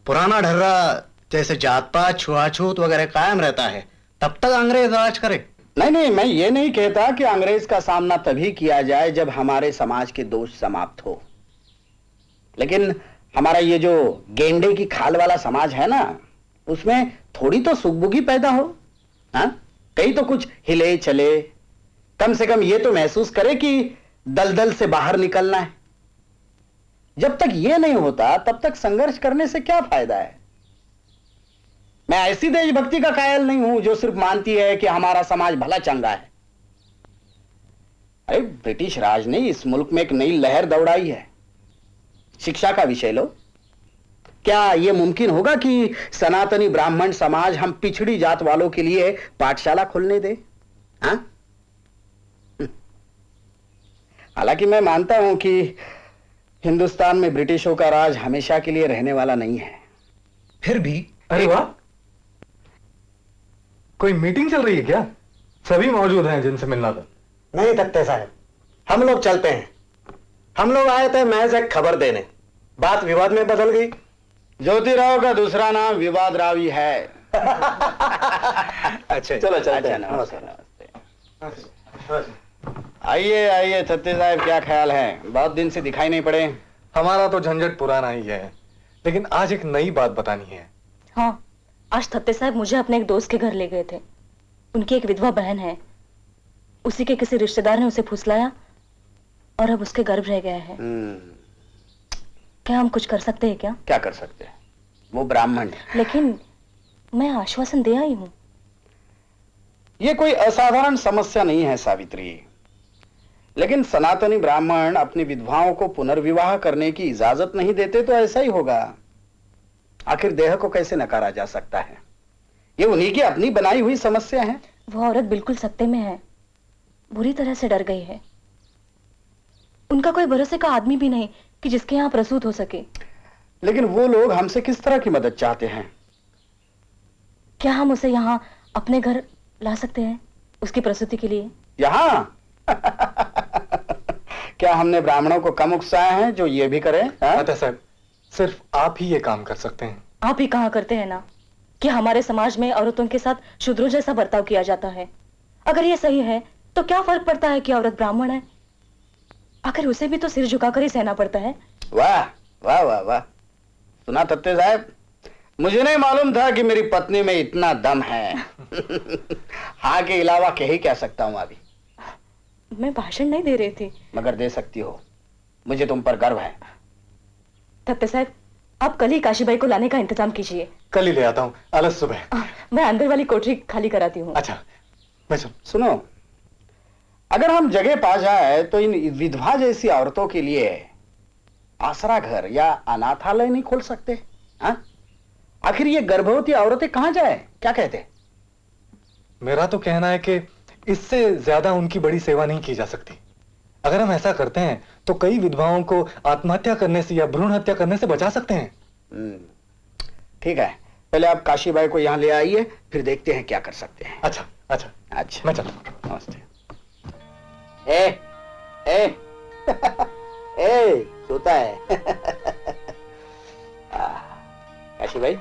पुराना ढर्रा जैसे जात पात छुआछूत वगैरह कायम रहता है। तब तक अंग्रेज़ राज करे। नहीं नहीं, मैं ये नहीं कहता कि अंग्रेज़ का सामना तभी किया जाए जब हमारे समाज के दोष समाप्त हो। लेकिन हमारा ये जो गेंडे की खाल वाला समाज है ना, उसमें थोड़ी तो सुखबुगी पैदा हो, हा? कहीं तो कुछ हिले चले कम से कम ये तो महसूस करे कि दलदल से बाहर निकलना है। जब तक ये नहीं होता, तब तक संघर्ष करने से क्या फ़ायदा है? मैं ऐसी देशभक्ति का कायल नहीं हूँ जो सिर्फ़ मानती है कि हमारा समाज भला चंगा है। अरे, ब्रिटिश राज ने इस मुल्क में एक नई लहर दौड़ाई है। शिक्षा का विषय लो। क्या यह मुमकिन होगा कि सनातनी ब्राह्मण समाज हम पिछड़ी जात वालों के लिए पाठशाला खोलने दे? हाँ? हालाँकि मैं मानता हूँ कि हिंदुस्तान में ब्रिटिशों का राज हमेशा के लिए रहने वाला नहीं है। फिर भी अरे वाह। कोई मीटिंग चल रही है क्या? सभी मौजूद हैं जिनसे मिलना था। नहीं तख्ते साहब हम लोग चलते हैं। हम लोग आए थे महज एक खबर देने। बात विवाद में बदल गई। ज्योतिराव का दूसरा नाम विवाद रावी है। अच्छा चलो चलते हैं। नमस्ते। नमस्ते। आइए आइए छत्तीस साहब क्या ख्याल है? बहुत दिन से दिखाई नहीं पड़े। हमारा तो झंझट पुराना ही है लेकिन आज एक नई बात बतानी है। हाँ आज थत्ते साहब मुझे अपने एक दोस्त के घर ले गए थे। उनकी एक विधवा बहन है। उसी के किसी रिश्तेदार ने उसे फुसलाया और अब उसके गर्भ रह गया है। क्या हम कुछ कर सकते हैं क्या? क्या कर सकते हैं? वो ब्राह्मण है। लेकिन मैं आश्वासन दे आई हूँ। ये कोई असाधारण समस्या नहीं है सावित्री। लेकिन सनातनी ब्राह्मण अपनी विधवाओं को पुनर्विवाह करने की इजाज़त नहीं देते तो ऐसा ही होगा। आखिर देह को कैसे नकारा जा सकता है? ये उन्हीं की अपनी बनाई हुई समस्या है। वो औरत बिल्कुल सत्ते में है। बुरी तरह से डर गई है। उनका कोई भरोसे का आदमी भी नहीं कि जिसके यहाँ प्रसूत हो सके। लेकिन वो लोग हमसे किस तरह की मदद चाहते हैं? क्या हम उसे यहाँ अपने घर ला सकते हैं उसकी प्रसूति के लिए? यहाँ? क्या हमने ब्राह्मणों को कम उकसाया है जो ये भी करे अतः साहब सिर्फ़ आप ही ये काम कर सकते हैं। आप ही कहा करते हैं ना? कि हमारे समाज में औरतों के साथ शूद्रों जैसा बर्ताव किया जाता है? अगर ये सही है तो क्या फ़र्क पड़ता है कि औरत ब्राह्मण है? आखिर उसे भी तो सिर झुकाकर ही सहना पड़ता है। वाह वाह वाह वाह। सुना तत्ते साहब मुझे नहीं मालूम था कि मेरी पत्नी में इतना दम है। हाँ के अलावा कही कह सकता हूँ अभी? मैं भाषण नहीं दे रही थी। मगर दे सकती हो। मुझे तुम पर गर्व है। तत्ते साहब आप कल ही काशीबाई को लाने का इंतज़ाम कीजिए। कल ही ले आता हूँ। अलग सुबह। आ, मैं अंदर वाली कोठरी खाली कराती हूँ। अच्छा मैं सुन सुनो अगर हम जगह पा जाए तो इन विधवा जैसी औरतों के लिए आसरा घर या अनाथालय नहीं खोल सकते हा? आखिर ये गर्भवती औरतें कहाँ जाए? क्या कहते मेरा तो कहना है कि इससे ज़्यादा उनकी बड़ी सेवा नहीं की जा सकती। अगर हम ऐसा करते हैं तो कई विधवाओं को आत्महत्या करने से या भ्रूण हत्या करने से बचा सकते हैं। ठीक है। पहले आप काशीबाई को यहाँ ले आइए फिर देखते हैं क्या कर सकते हैं। अच्छा अच्छा। अच्छा। मैं चलता नमस्ते। ए ए। ए सोता है। काशी भाई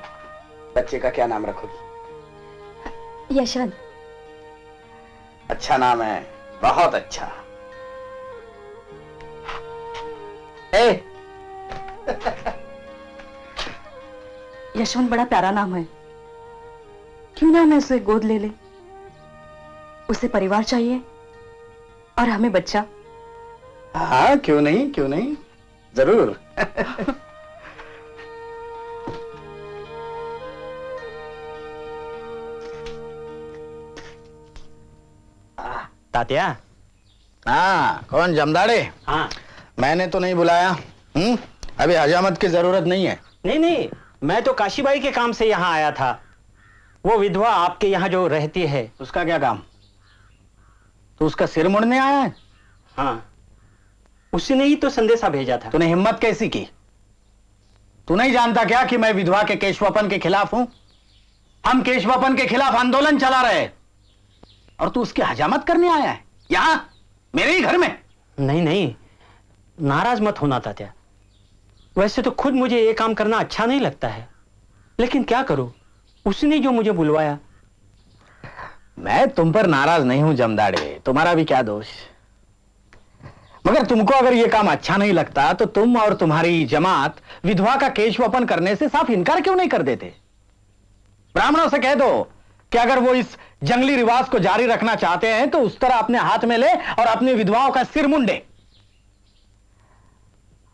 बच्चे का क्या नाम रखोगी? यशवंत। अच्छा नाम है बहुत अच्छा। ए! यशवंत बड़ा प्यारा नाम है। क्यों ना मैं उसे गोद ले ले? उसे परिवार चाहिए और हमें बच्चा। हाँ क्यों नहीं क्यों नहीं? ज़रूर। तात्या हाँ? कौन? जमदाड़े? हाँ। मैंने तो नहीं बुलाया। हम्म? अभी हजामत की ज़रूरत नहीं है। नहीं नहीं मैं तो काशीबाई के काम से यहाँ आया था। वो विधवा आपके यहाँ जो रहती है उसका क्या काम? तो उसका सिर मुड़ने आया है? हाँ। उसने ही तो संदेशा भेजा था। तूने हिम्मत कैसी की? तू नहीं जानता क्या कि मैं विधवा के केशवापन के खिलाफ हूँ? हम केशवापन के खिलाफ आंदोलन चला रहे और तू उसकी हजामत करने आया है? यहाँ? मेरे ही घर में? नहीं नहीं। नाराज़ मत होना तात्या। वैसे तो खुद मुझे ये काम करना अच्छा नहीं लगता है। लेकिन क्या करूँ? उसने जो मुझे बुलवाया। मैं तुम पर नाराज़ नहीं हूँ जमदाड़े। तुम्हारा भी क्या दोष? मगर तुमको अगर यह काम अच्छा नहीं लगता तो तुम और तुम्हारी जमात विधवा का केशवपन करने से साफ़ इनकार क्यों नहीं कर देते? ब्राह्मणों से कह दो कि अगर वो इस जंगली रिवाज को जारी रखना चाहते हैं तो उस तरह अपने हाथ में ले और अपनी विधवाओं का सिर मुंडे।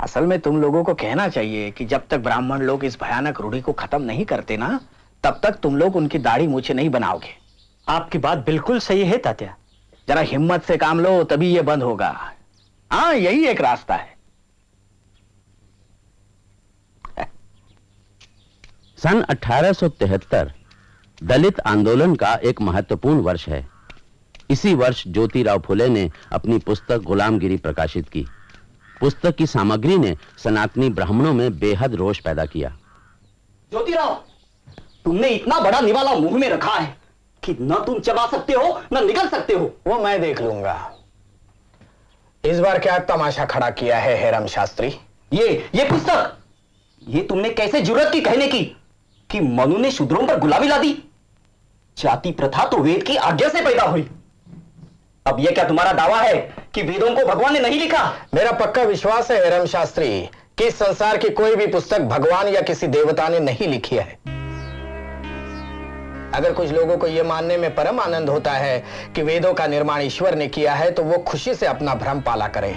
असल में तुम लोगों को कहना चाहिए कि जब तक ब्राह्मण लोग इस भयानक रूढ़ी को खत्म नहीं करते ना तब तक तुम लोग उनकी दाढ़ी मूछे नहीं बनाओगे। आपकी बात बिल्कुल सही है तात्या। जरा हिम्मत से काम लो तभी ये बंद होगा। हाँ यही एक रास्ता है। सन 1873 दलित आंदोलन का एक महत्वपूर्ण वर्ष है। इसी वर्ष ज्योतिराव फुले ने अपनी पुस्तक गुलामगिरी प्रकाशित की। पुस्तक की सामग्री ने सनातनी ब्राह्मणों में बेहद रोष पैदा किया। ज्योतिराव तुमने इतना बड़ा निवाला मुँह में रखा है कि न तुम चबा सकते हो न निकल सकते हो। वो मैं देख लूँगा। इस बार क्या तमाशा खड़ा किया है हेरम शास्त्री? ये ये पुस्तक ये तुमने कैसे ज़रूरत की कहने की कि मनु ने शूद्रों पर गुलाबी ला दी? जाति प्रथा तो वेद की आज्ञा से पैदा हुई। अब यह क्या तुम्हारा दावा है कि वेदों को भगवान ने नहीं लिखा? मेरा पक्का विश्वास है, हेरम शास्त्री, कि इस संसार की कोई भी पुस्तक भगवान या किसी देवता ने नहीं लिखी है। अगर कुछ लोगों को यह मानने में परम आनंद होता है कि वेदों का निर्माण ईश्वर ने किया है तो वो खुशी से अपना भ्रम पाला करें।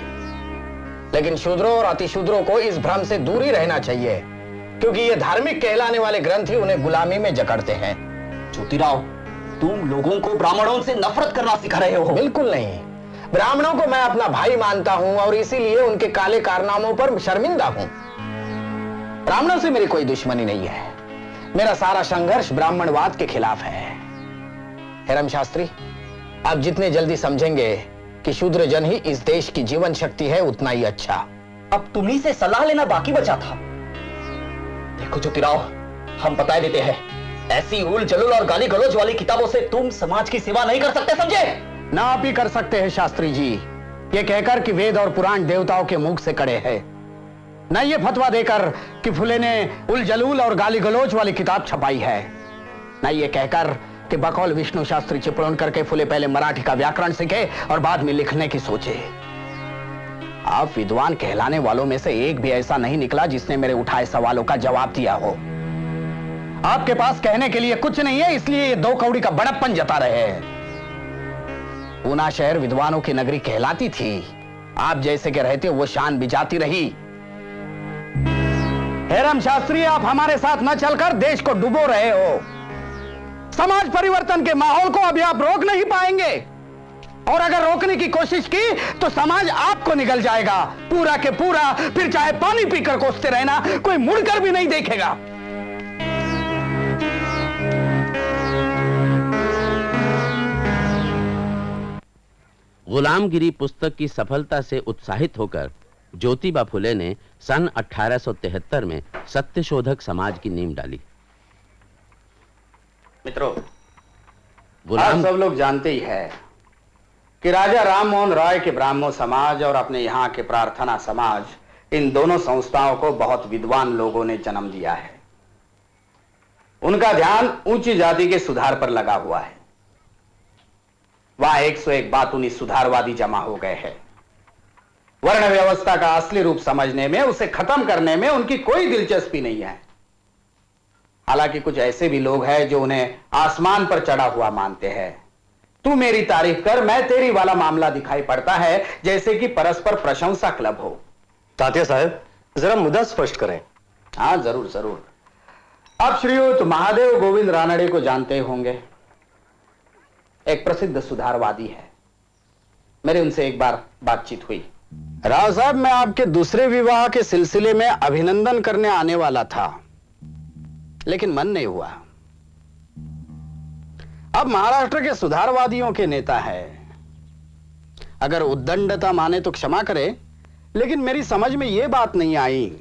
लेकिन शूद्रों और अतिशूद्रों को इस भ्रम से दूर ही रहना चाहिए, क्योंकि ये धार्मिक कहलाने वाले ग्रंथ ही उन्हें गुलामी में जकड़ते हैं। ज्योतिराव तुम लोगों को ब्राह्मणों से नफरत करना सिखा रहे हो। बिल्कुल नहीं। ब्राह्मणों को मैं अपना भाई मानता हूँ और इसीलिए उनके काले कारनामों पर शर्मिंदा हूँ। ब्राह्मणों से मेरी कोई दुश्मनी नहीं है। मेरा सारा संघर्ष ब्राह्मणवाद के खिलाफ है। हेरम शास्त्री आप जितने जल्दी समझेंगे कि शूद्र जन ही इस देश की जीवन शक्ति है उतना ही अच्छा। अब तुम्ही से सलाह लेना बाकी बचा था। देखो ज्योतिराव हम बता देते हैं ऐसी उल जलूल और गाली गलौज वाली किताबों से तुम समाज की सेवा नहीं कर सकते, समझे? ना आप ही कर सकते हैं, शास्त्री जी। ये कहकर कि वेद और पुराण देवताओं के मुख से कड़े हैं। न ये फतवा देकर कि फुले ने उल जलूल और गाली गलोच वाली किताब छपाई है। न ये कहकर कि बकौल विष्णु शास्त्री चिपड़न करके फुले पहले मराठी का व्याकरण सीखे और बाद में लिखने की सोचे। आप विद्वान कहलाने वालों में से एक भी ऐसा नहीं निकला जिसने मेरे उठाए सवालों का जवाब दिया हो। आपके पास कहने के लिए कुछ नहीं है, इसलिए ये दो कौड़ी का बड़प्पन जता रहे हैं। पूना शहर विद्वानों की नगरी कहलाती थी। आप जैसे के रहते वो शान भी जाती रही। हेरम शास्त्री, आप हमारे साथ न चलकर देश को डुबो रहे हो। समाज परिवर्तन के माहौल को अभी आप रोक नहीं पाएँगे। और अगर रोकने की कोशिश की तो समाज आपको निकल जाएगा। पूरा के पूरा, फिर चाहे पानी पीकर कोसते रहना, कोई मुड़कर भी नहीं देखेगा। गुलामगिरी पुस्तक की सफलता से उत्साहित होकर ज्योतिबा फुले ने सन 1873 में सत्यशोधक समाज की नींव डाली। मित्रों गुलाम आप सब लोग जानते ही है कि राजा राम मोहन राय के ब्राह्मण समाज और अपने यहाँ के प्रार्थना समाज इन दोनों संस्थाओं को बहुत विद्वान लोगों ने जन्म दिया है। उनका ध्यान ऊँची जाति के सुधार पर लगा हुआ है। वहाँ एक सौ एक बात उन्हीं सुधारवादी जमा हो गए हैं। वर्ण व्यवस्था का असली रूप समझने में उसे खत्म करने में उनकी कोई दिलचस्पी नहीं है। हालाँकि कुछ ऐसे भी लोग हैं जो उन्हें आसमान पर चढ़ा हुआ मानते हैं। तू मेरी तारीफ़ कर मैं तेरी वाला मामला दिखाई पड़ता है जैसे कि परस्पर प्रशंसा क्लब हो। तात्या साहब जरा मुद्दा स्पष्ट करें। हाँ ज़रूर ज़रूर। आप श्रीयुत महादेव गोविंद रानड़े को जानते होंगे। एक प्रसिद्ध सुधारवादी है। मेरे उनसे एक बार बातचीत हुई। राव साहब, मैं आपके दूसरे विवाह के सिलसिले में अभिनंदन करने आने वाला था, लेकिन मन नहीं हुआ। अब महाराष्ट्र के सुधारवादियों के नेता है। अगर उद्दंडता माने तो क्षमा करे, लेकिन मेरी समझ में यह बात नहीं आई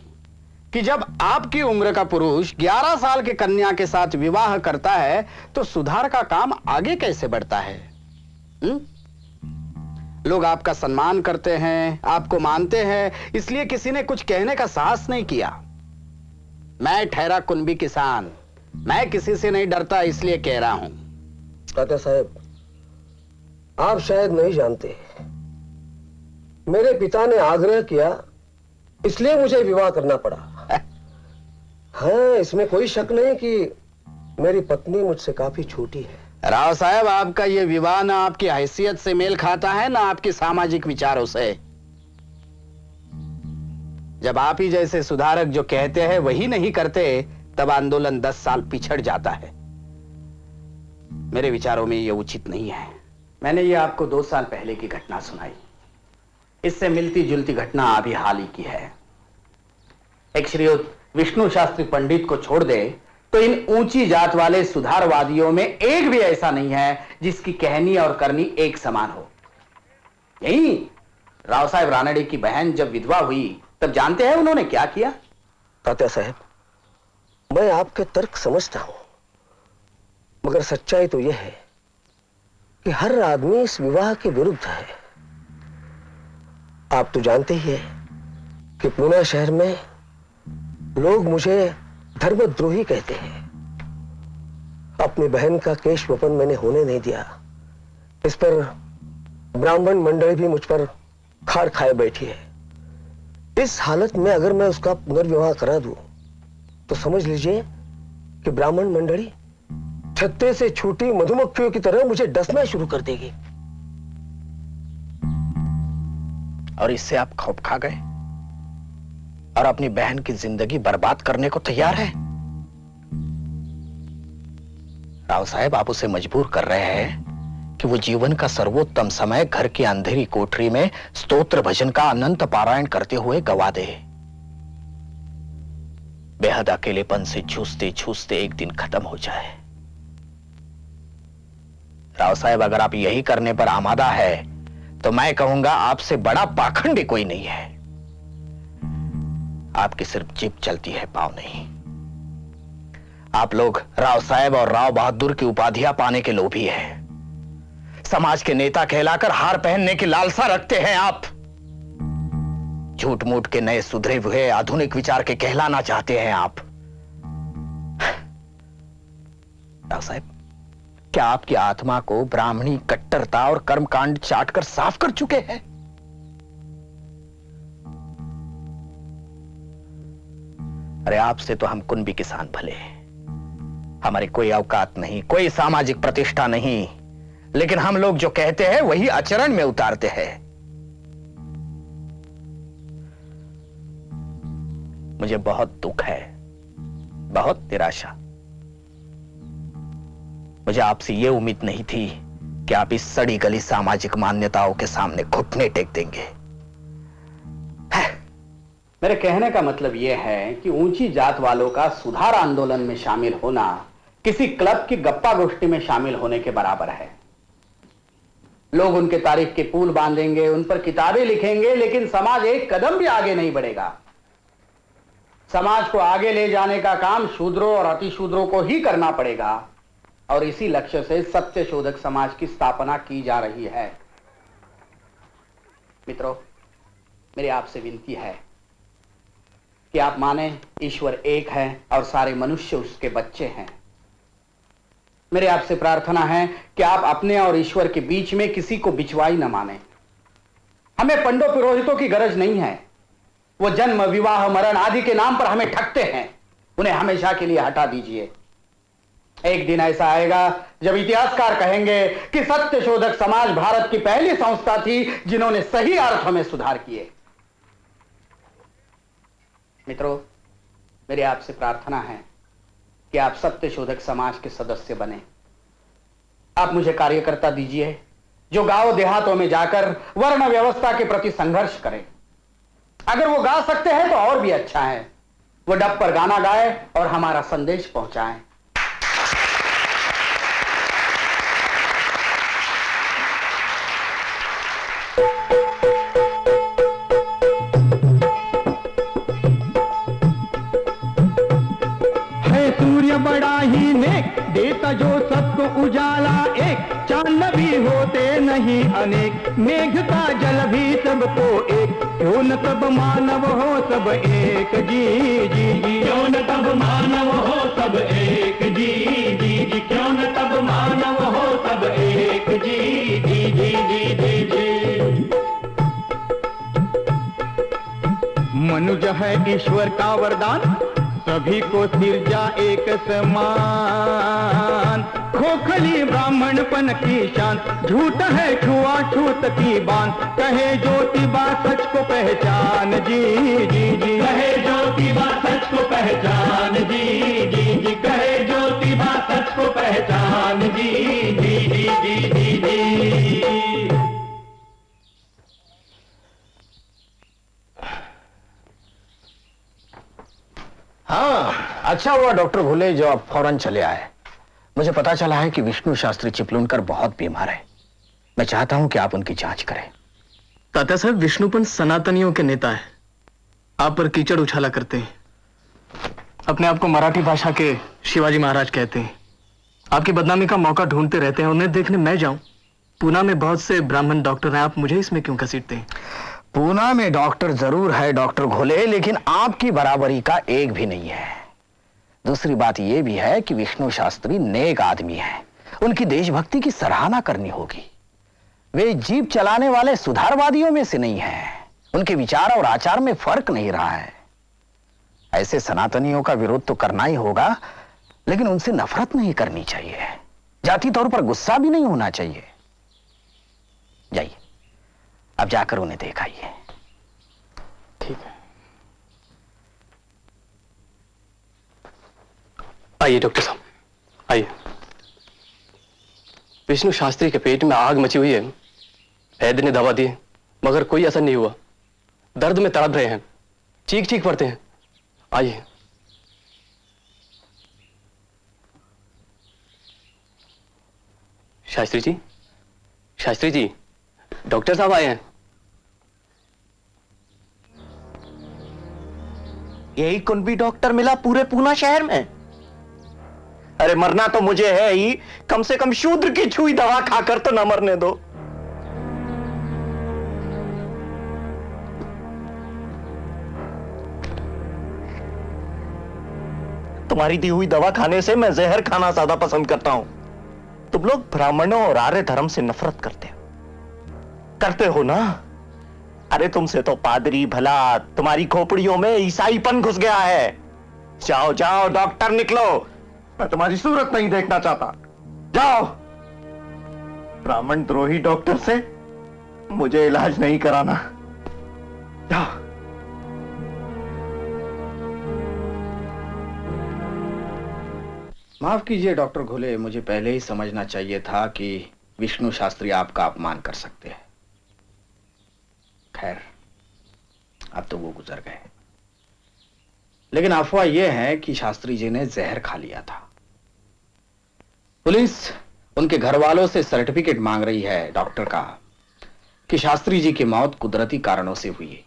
कि जब आपकी उम्र का पुरुष 11 साल के कन्या के साथ विवाह करता है तो सुधार का काम आगे कैसे बढ़ता है? हुँ? लोग आपका सम्मान करते हैं, आपको मानते हैं, इसलिए किसी ने कुछ कहने का साहस नहीं किया। मैं ठहरा कुंभी किसान, मैं किसी से नहीं डरता, इसलिए कह रहा हूँ। तात्या साहब, आप शायद नहीं जानते। मेरे पिता ने आग्रह किया, इसलिए मुझे विवाह करना पड़ा। हाँ इसमें कोई शक नहीं कि मेरी पत्नी मुझसे काफ़ी छोटी है। राव साहब, आपका यह विवाह ना आपकी हैसियत से मेल खाता है, ना आपके सामाजिक विचारों से। जब आप ही जैसे सुधारक जो कहते हैं, वही नहीं करते, तब आंदोलन दस साल पिछड़ जाता है। मेरे विचारों में यह उचित नहीं है। मैंने ये आपको दो साल पहले की घटना सुनाई। इससे मिलती जुलती घटना अभी हाल ही की है। एक श्रीयुक्त विष्णु शास्त्री पंडित को छोड़ दे तो इन ऊँची जात वाले सुधारवादियों में एक भी ऐसा नहीं है जिसकी कहनी और करनी एक समान हो। यही राव साहेब रानड़े की बहन जब विधवा हुई, तब जानते हैं उन्होंने क्या किया? तात्या साहब, मैं आपके तर्क समझता हूँ, मगर सच्चाई तो यह है कि हर आदमी इस विवाह के विरुद्ध है। आप तो जानते ही हैं कि पुणे शहर में लोग मुझे धर्मद्रोही कहते हैं। अपनी बहन का केश वपन मैंने होने नहीं दिया। इस पर ब्राह्मण मंडली भी मुझ पर खार खाए बैठी है। इस हालत में अगर मैं उसका पुनर्विवाह करा दूँ तो समझ लीजिए कि ब्राह्मण मंडली छत्ते से छूटी मधुमक्खियों की तरह मुझे डसना शुरू कर देगी। और इससे आप खौफ खा गए? और अपनी बहन की ज़िंदगी बर्बाद करने को तैयार है। राव साहब, आप उसे मजबूर कर रहे हैं कि वो जीवन का सर्वोत्तम समय घर की अंधेरी कोठरी में स्तोत्र भजन का अनंत पारायण करते हुए गवा दे। बेहद अकेलेपन से छूसते छूसते एक दिन खत्म हो जाए। राव साहब, अगर आप यही करने पर आमादा है तो मैं कहूँगा आपसे बड़ा पाखंडी कोई नहीं है। आपकी सिर्फ़ जीप चलती है, पाव नहीं। आप लोग राव साहेब और राव बहादुर की उपाधियाँ पाने के लोभी हैं। समाज के नेता कहलाकर हार पहनने की लालसा रखते हैं आप। झूठ मूठ के नए सुधरे हुए आधुनिक विचार के कहलाना चाहते हैं आप। राव साहब, क्या आपकी आत्मा को ब्राह्मणी कट्टरता और कर्मकांड चाटकर साफ़ कर चुके हैं? अरे आपसे तो हम कुंभी किसान भले हमारी कोई अवकात नहीं, कोई सामाजिक प्रतिष्ठा नहीं। लेकिन हम लोग जो कहते हैं, वही आचरण में उतारते हैं। मुझे बहुत दुख है, बहुत निराशा। मुझे आपसे यह उम्मीद नहीं थी कि आप इस सड़ी गली सामाजिक मान्यताओं के सामने घुटने टेक देंगे। मेरे कहने का मतलब यह है कि ऊँची जात वालों का सुधार आंदोलन में शामिल होना किसी क्लब की गप्पा गोष्ठी में शामिल होने के बराबर है। लोग उनके तारीफ़ के पुल बांधेंगे, उन पर किताबें लिखेंगे, लेकिन समाज एक कदम भी आगे नहीं बढ़ेगा। समाज को आगे ले जाने का काम शूद्रों और अतिशूद्रों को ही करना पड़ेगा, और इसी लक्ष्य से सत्य शोधक समाज की स्थापना की जा रही है। मित्रों, मेरी आपसे विनती है कि आप माने ईश्वर एक है और सारे मनुष्य उसके बच्चे हैं। मेरे आपसे प्रार्थना है कि आप अपने और ईश्वर के बीच में किसी को बिचवाई न माने। हमें पंडो पुरोहितों की गरज नहीं है। वो जन्म, विवाह, मरण आदि के नाम पर हमें ठगते हैं। उन्हें हमेशा के लिए हटा दीजिए। एक दिन ऐसा आएगा, जब इतिहासकार कहेंगे कि सत्य शोधक समाज भारत की पहली संस्था थी जिन्होंने सही अर्थ में सुधार किए। मित्रों, मेरी आपसे प्रार्थना है कि आप सत्य शोधक समाज के सदस्य बने। आप मुझे कार्यकर्ता दीजिए जो गाँव देहातों में जाकर वर्ण व्यवस्था के प्रति संघर्ष करें। अगर वो गा सकते हैं तो और भी अच्छा है। वो डब पर गाना गाए और हमारा संदेश पहुंचाएँ। नहीं अनेक। मेघ का जल भी सबको एक। क्यों न तब मानव हो सब एक? जी जी जी। क्यों न तब मानव हो सब एक? जी जी जी। क्यों न तब मानव हो सब एक? जी जी जी जी जी जी। मनुज है ईश्वर का वरदान। सभी को सिरजा एक समान। खोखली ब्राह्मण पन की शान, झूठ है छुआ छूत की बान। कहे ज्योति ज्योतिबा सच को पहचान। जी जी जी। कहे ज्योतिबा अच्छा हुआ डॉक्टर भूले जो आप फ़ौरन चले आए। मुझे पता चला है कि विष्णु शास्त्री चिपलुनकर बहुत बीमार है। मैं चाहता हूँ कि आप उनकी जाँच करें। तात्या साहब विष्णुपन सनातनियों के नेता है। आप पर कीचड़ उछाला करते हैं। अपने आप को मराठी भाषा के शिवाजी महाराज कहते हैं। आपकी बदनामी का मौका ढूंढते रहते हैं उन्हें देखने मैं जाऊँ। पूना में बहुत से ब्राह्मण डॉक्टर हैं आप मुझे इसमें क्यों घसीटते हैं? पूना में डॉक्टर ज़रूर है डॉक्टर घोले लेकिन आपकी बराबरी का एक भी नहीं है। दूसरी बात यह भी है कि विष्णु शास्त्री नेक आदमी है। उनकी देशभक्ति की सराहना करनी होगी। वे जीप चलाने वाले सुधारवादियों में से नहीं है। उनके विचार और आचार में फ़र्क नहीं रहा है। ऐसे सनातनियों का विरोध तो करना ही होगा, लेकिन उनसे नफरत नहीं करनी चाहिए। जाति तौर पर गुस्सा भी नहीं होना चाहिए। जाइए, अब जाकर उन्हें देखाइए ठीक है आइए, डॉक्टर साहब। आइए। विष्णु शास्त्री के पेट में आग मची हुई है। वैद्य ने दवा दी मगर कोई असर नहीं हुआ। दर्द में तड़प रहे हैं। चीख चीख पड़ते हैं। आइए। शास्त्री जी? शास्त्री जी, डॉक्टर साहब आए हैं। यही कुंभी डॉक्टर मिला पूरे पूना शहर में। अरे मरना तो मुझे है ही। कम से कम शूद्र की छुई दवा खाकर तो ना मरने दो। तुम्हारी दी हुई दवा खाने से मैं जहर खाना ज़्यादा पसंद करता हूँ। तुम लोग ब्राह्मणों और आर्य धर्म से नफरत करते हो। करते हो ना? अरे तुमसे तो पादरी भला, तुम्हारी खोपड़ियों में ईसाईपन घुस गया है। जाओ जाओ, डॉक्टर निकलो। मैं तुम्हारी सूरत नहीं देखना चाहता। जाओ। ब्राह्मण द्रोही डॉक्टर से मुझे इलाज नहीं कराना। जाओ। माफ़ कीजिए, डॉक्टर घोले, मुझे पहले ही समझना चाहिए था कि विष्णु शास्त्री आपका अपमान कर सकते हैं। खैर, अब तो वो गुजर गए। लेकिन अफवाह यह है कि शास्त्री जी ने जहर खा लिया था। पुलिस उनके घर वालों से सर्टिफिकेट मांग रही है डॉक्टर का, कि शास्त्री जी की मौत कुदरती कारणों से हुई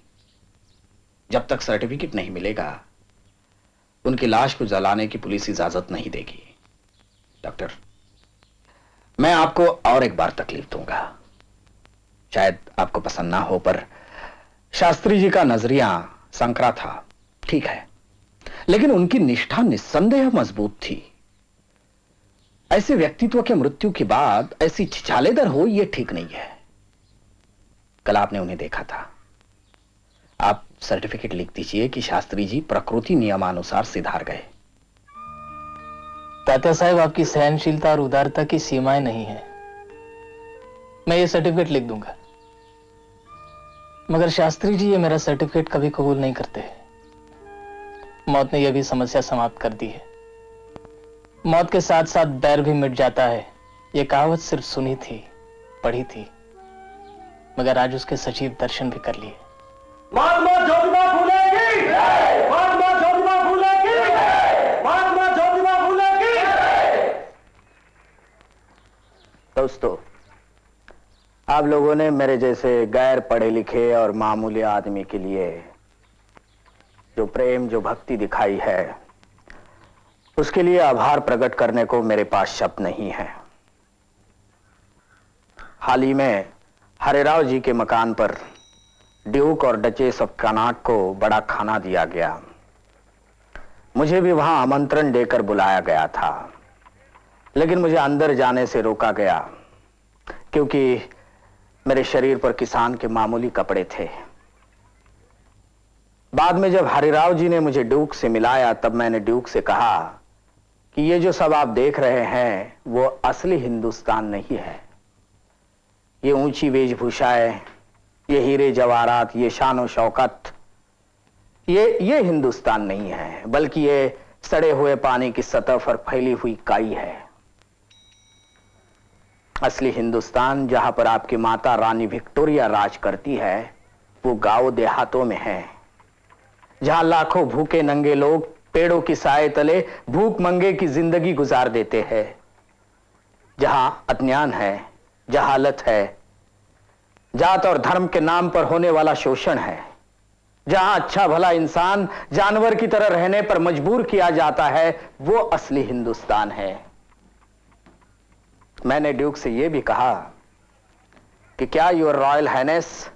जब तक सर्टिफिकेट नहीं मिलेगा, उनकी लाश को जलाने की पुलिस इजाज़त नहीं देगी। डॉक्टर, मैं आपको और एक बार तकलीफ़ दूँगा। शायद आपको पसंद ना हो, पर शास्त्री जी का नज़रिया संकरा था, ठीक है। लेकिन उनकी निष्ठा निस्संदेह मज़बूत थी। ऐसे व्यक्तित्व के मृत्यु के बाद ऐसी छिछालेदर हो यह ठीक नहीं है। कल आपने उन्हें देखा था। आप सर्टिफिकेट लिख दीजिए कि शास्त्री जी प्रकृति नियमानुसार सिधार गए। तात्या साहब, आपकी सहनशीलता और उदारता की सीमाएँ नहीं है। मैं ये सर्टिफिकेट लिख दूँगा। मगर शास्त्री जी, ये मेरा सर्टिफिकेट कभी कबूल नहीं करते। मौत ने यह भी समस्या समाप्त कर दी है। मौत के साथ साथ बैर भी मिट जाता है। यह कहावत सिर्फ़ सुनी थी पढ़ी थी मगर आज उसके सजीव दर्शन भी कर लिए। महात्मा ज्योतिबा फूले की! महात्मा ज्योतिबा फूले की! महात्मा ज्योतिबा फूले की! दोस्तों आप लोगों ने मेरे जैसे गैर पढ़े लिखे और मामूली आदमी के लिए जो प्रेम जो भक्ति दिखाई है उसके लिए आभार प्रकट करने को मेरे पास शब्द नहीं है। हाल ही में हरेराव जी के मकान पर ड्यूक और डचेस ऑफ़ कनाट को बड़ा खाना दिया गया। मुझे भी वहाँ आमंत्रण देकर बुलाया गया था। लेकिन मुझे अंदर जाने से रोका गया, क्योंकि मेरे शरीर पर किसान के मामूली कपड़े थे। बाद में जब हरिराव जी ने मुझे ड्यूक से मिलाया, तब मैंने ड्यूक से कहा ये जो सब आप देख रहे हैं, वो असली हिंदुस्तान नहीं है। ये ऊँची वेशभूषाएँ, ये हीरे जवाहरात, ये शान शौकत, ये ये हिंदुस्तान नहीं है, बल्कि ये सड़े हुए पानी की सतह पर फैली हुई काई है। असली हिंदुस्तान जहाँ पर आपकी माता रानी विक्टोरिया राज करती है, वो गाँव देहातों में है। जहाँ लाखों भूखे नंगे लोग पेड़ों की साय तले भूख मंगे की ज़िंदगी गुजार देते हैं। जहाँ अज्ञान है जहालत है, जात और धर्म के नाम पर होने वाला शोषण है। जहाँ अच्छा भला इंसान जानवर की तरह रहने पर मजबूर किया जाता है, वो असली हिंदुस्तान है। मैंने ड्यूक से यह भी कहा कि क्या योर रॉयल हाइनेस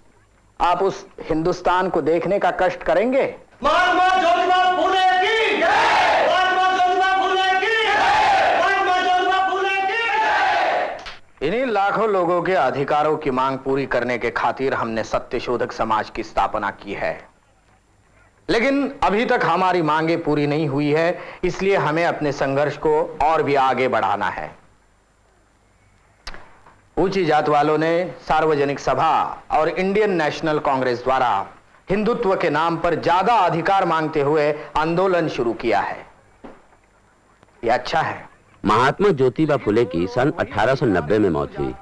आप उस हिंदुस्तान को देखने का कष्ट करेंगे? महात्मा ज्योतिबा फूले की महात्मा ज्योतिबा फूले की महात्मा ज्योतिबा फूले की इन्हीं लाखों लोगों के अधिकारों की मांग पूरी करने के खातिर हमने सत्यशोधक समाज की स्थापना की है। लेकिन अभी तक हमारी मांगे पूरी नहीं हुई है, इसलिए हमें अपने संघर्ष को और भी आगे बढ़ाना है। ऊँची जात वालों ने सार्वजनिक सभा और इंडियन नेशनल कांग्रेस द्वारा हिंदुत्व के नाम पर ज़्यादा अधिकार मांगते हुए आंदोलन शुरू किया है। यह अच्छा है। महात्मा ज्योतिबा फुले की सन 1890 में मौत हुई।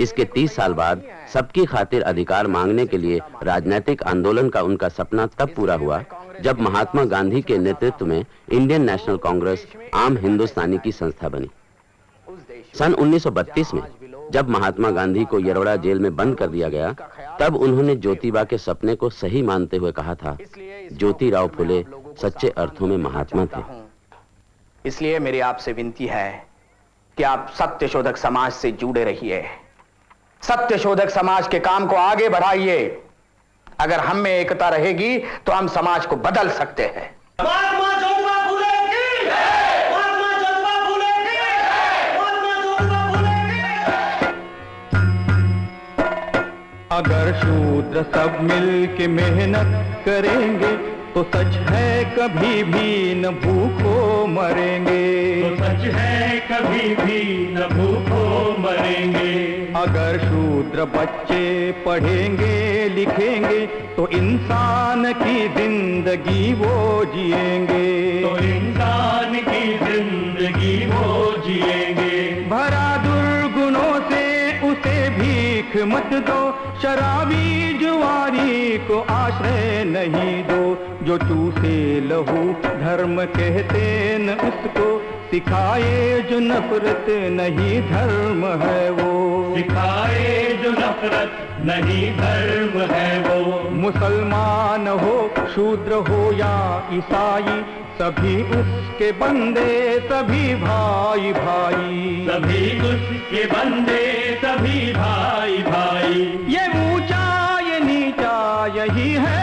इसके 30 साल बाद सबकी खातिर अधिकार मांगने के लिए राजनीतिक आंदोलन का उनका सपना तब पूरा हुआ, जब महात्मा गांधी के नेतृत्व में इंडियन नेशनल कांग्रेस आम हिंदुस्तानी की संस्था बनी। सन 1932 में, जब महात्मा गांधी को यरवड़ा जेल में बंद कर दिया गया, तब उन्होंने ज्योतिबा के सपने को सही मानते हुए कहा था, ज्योतिराव फुले सच्चे अर्थों में महात्मा थे। इसलिए मेरी आपसे विनती है कि आप सत्य शोधक समाज से जुड़े रहिए। सत्य शोधक समाज के काम को आगे बढ़ाइए। अगर हम में एकता रहेगी तो हम समाज को बदल सकते हैं। महात्मा ज्योतिबा फूले की महात्मा ज्योतिबा फूले की महात्मा ज्योतिबा फूले की अगर शूद्र सब मिल के मेहनत करेंगे तो सच है कभी भी न भूखो मरेंगे। तो सच है कभी भी न भूखो मरेंगे। अगर शूद्र बच्चे पढ़ेंगे लिखेंगे तो इंसान की ज़िंदगी वो जिएँगे। तो इंसान की ज़िंदगी वो जिएँगे। भीख मत दो, शराबी जुआरी को आश्रय नहीं दो, जो चूसे लहू धर्म कहते न उसको। सिखाए जो नफरत नहीं धर्म है वो। सिखाए जो नफरत नहीं धर्म है वो। मुसलमान हो शूद्र हो या ईसाई सभी उसके बंदे सभी भाई भाई। सभी उसके बंदे सभी भाई भाई। ये ऊँचा ये नीचा यही है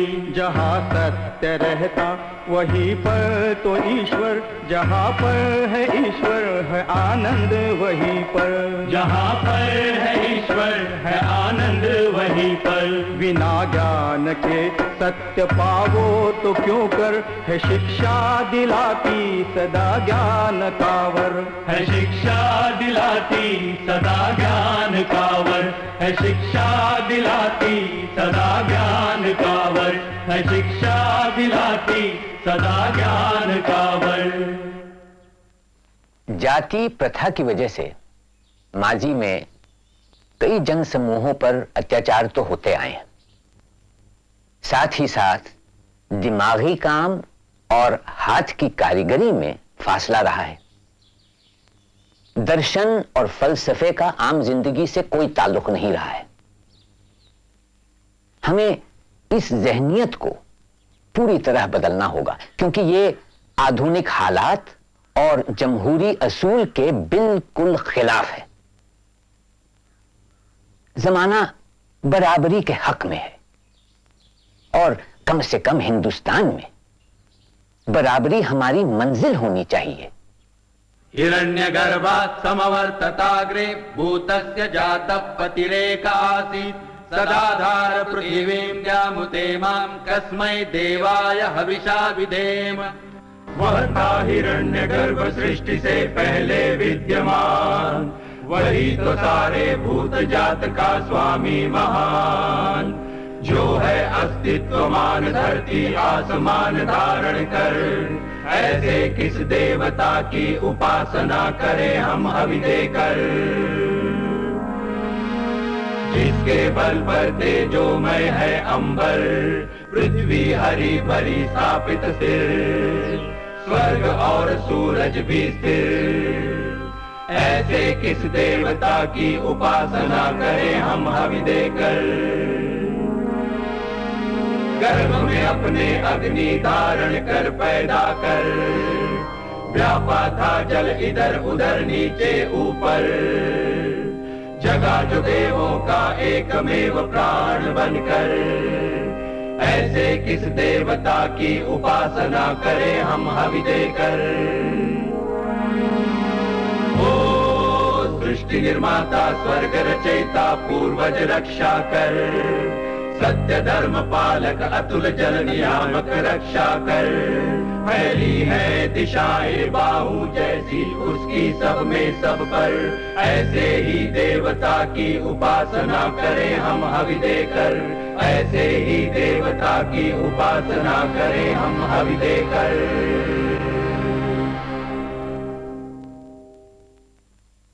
भलाई जहाँ सत्य रहता वहीं पर तो ईश्वर। जहाँ पर है ईश्वर है आनंद वहीं पर। जहाँ पर है ईश्वर है आनंद वहीं पर। बिना ज्ञान के सत्य पावो तो क्यों कर? है शिक्षा दिलाती सदा ज्ञान कावर। है शिक्षा दिलाती सदा ज्ञान कावर। है शिक्षा दिलाती सदा ज्ञान कावर। है शिक्षा दिलाती, सदा ज्ञान का बल जाति प्रथा की वजह से माजी में कई जन समूहों पर अत्याचार तो होते आए हैं। साथ ही साथ दिमागी काम और हाथ की कारीगरी में फासला रहा है। दर्शन और फलसफे का आम ज़िंदगी से कोई ताल्लुक नहीं रहा है। हमें इस जहनियत को पूरी तरह बदलना होगा, क्योंकि ये आधुनिक हालात और जमहूरी असूल के बिल्कुल खिलाफ है। जमाना बराबरी के हक में है और कम से कम हिंदुस्तान में बराबरी हमारी मंजिल होनी चाहिए। हिरण्यगर्भात् समवर्तताग्रे भूतस्य जातः पतिरेक सदाधार पृथिवीं द्यामुते माँ कस्मै देवाय हविषा विधेम वह था हिरण्य गर्भ सृष्टि से पहले विद्यमान। वही तो सारे भूत जात का स्वामी महान। जो है अस्तित्वमान धरती आसमान धारण कर। ऐसे किस देवता की उपासना करें हम हवि देकर जिसके बल पर तेजोमय है अंबर, पृथ्वी हरी भरी स्थापित स्थिर स्वर्ग और सूरज भी स्थिर। ऐसे किस देवता की उपासना करें हम हवि देकर? गर्भ में अपने अग्नि धारण कर पैदा कर। व्यापा था जल इधर उधर नीचे ऊपर। जगा जो देवों का एकमेव प्राण बनकर। ऐसे किस देवता की उपासना करें हम हवि देकर? ओ सृष्टि निर्माता, स्वर्ग रचयिता, पूर्वज रक्षा कर। सत्य धर्म पालक अतुल जल नियामक रक्षा कर। फैली है दिशाएँ बाहु जैसी उसकी सब में सब पर। ऐसे ही देवता की उपासना करें हम हवि देकर। ऐसे ही देवता की उपासना करें हम हवि देकर।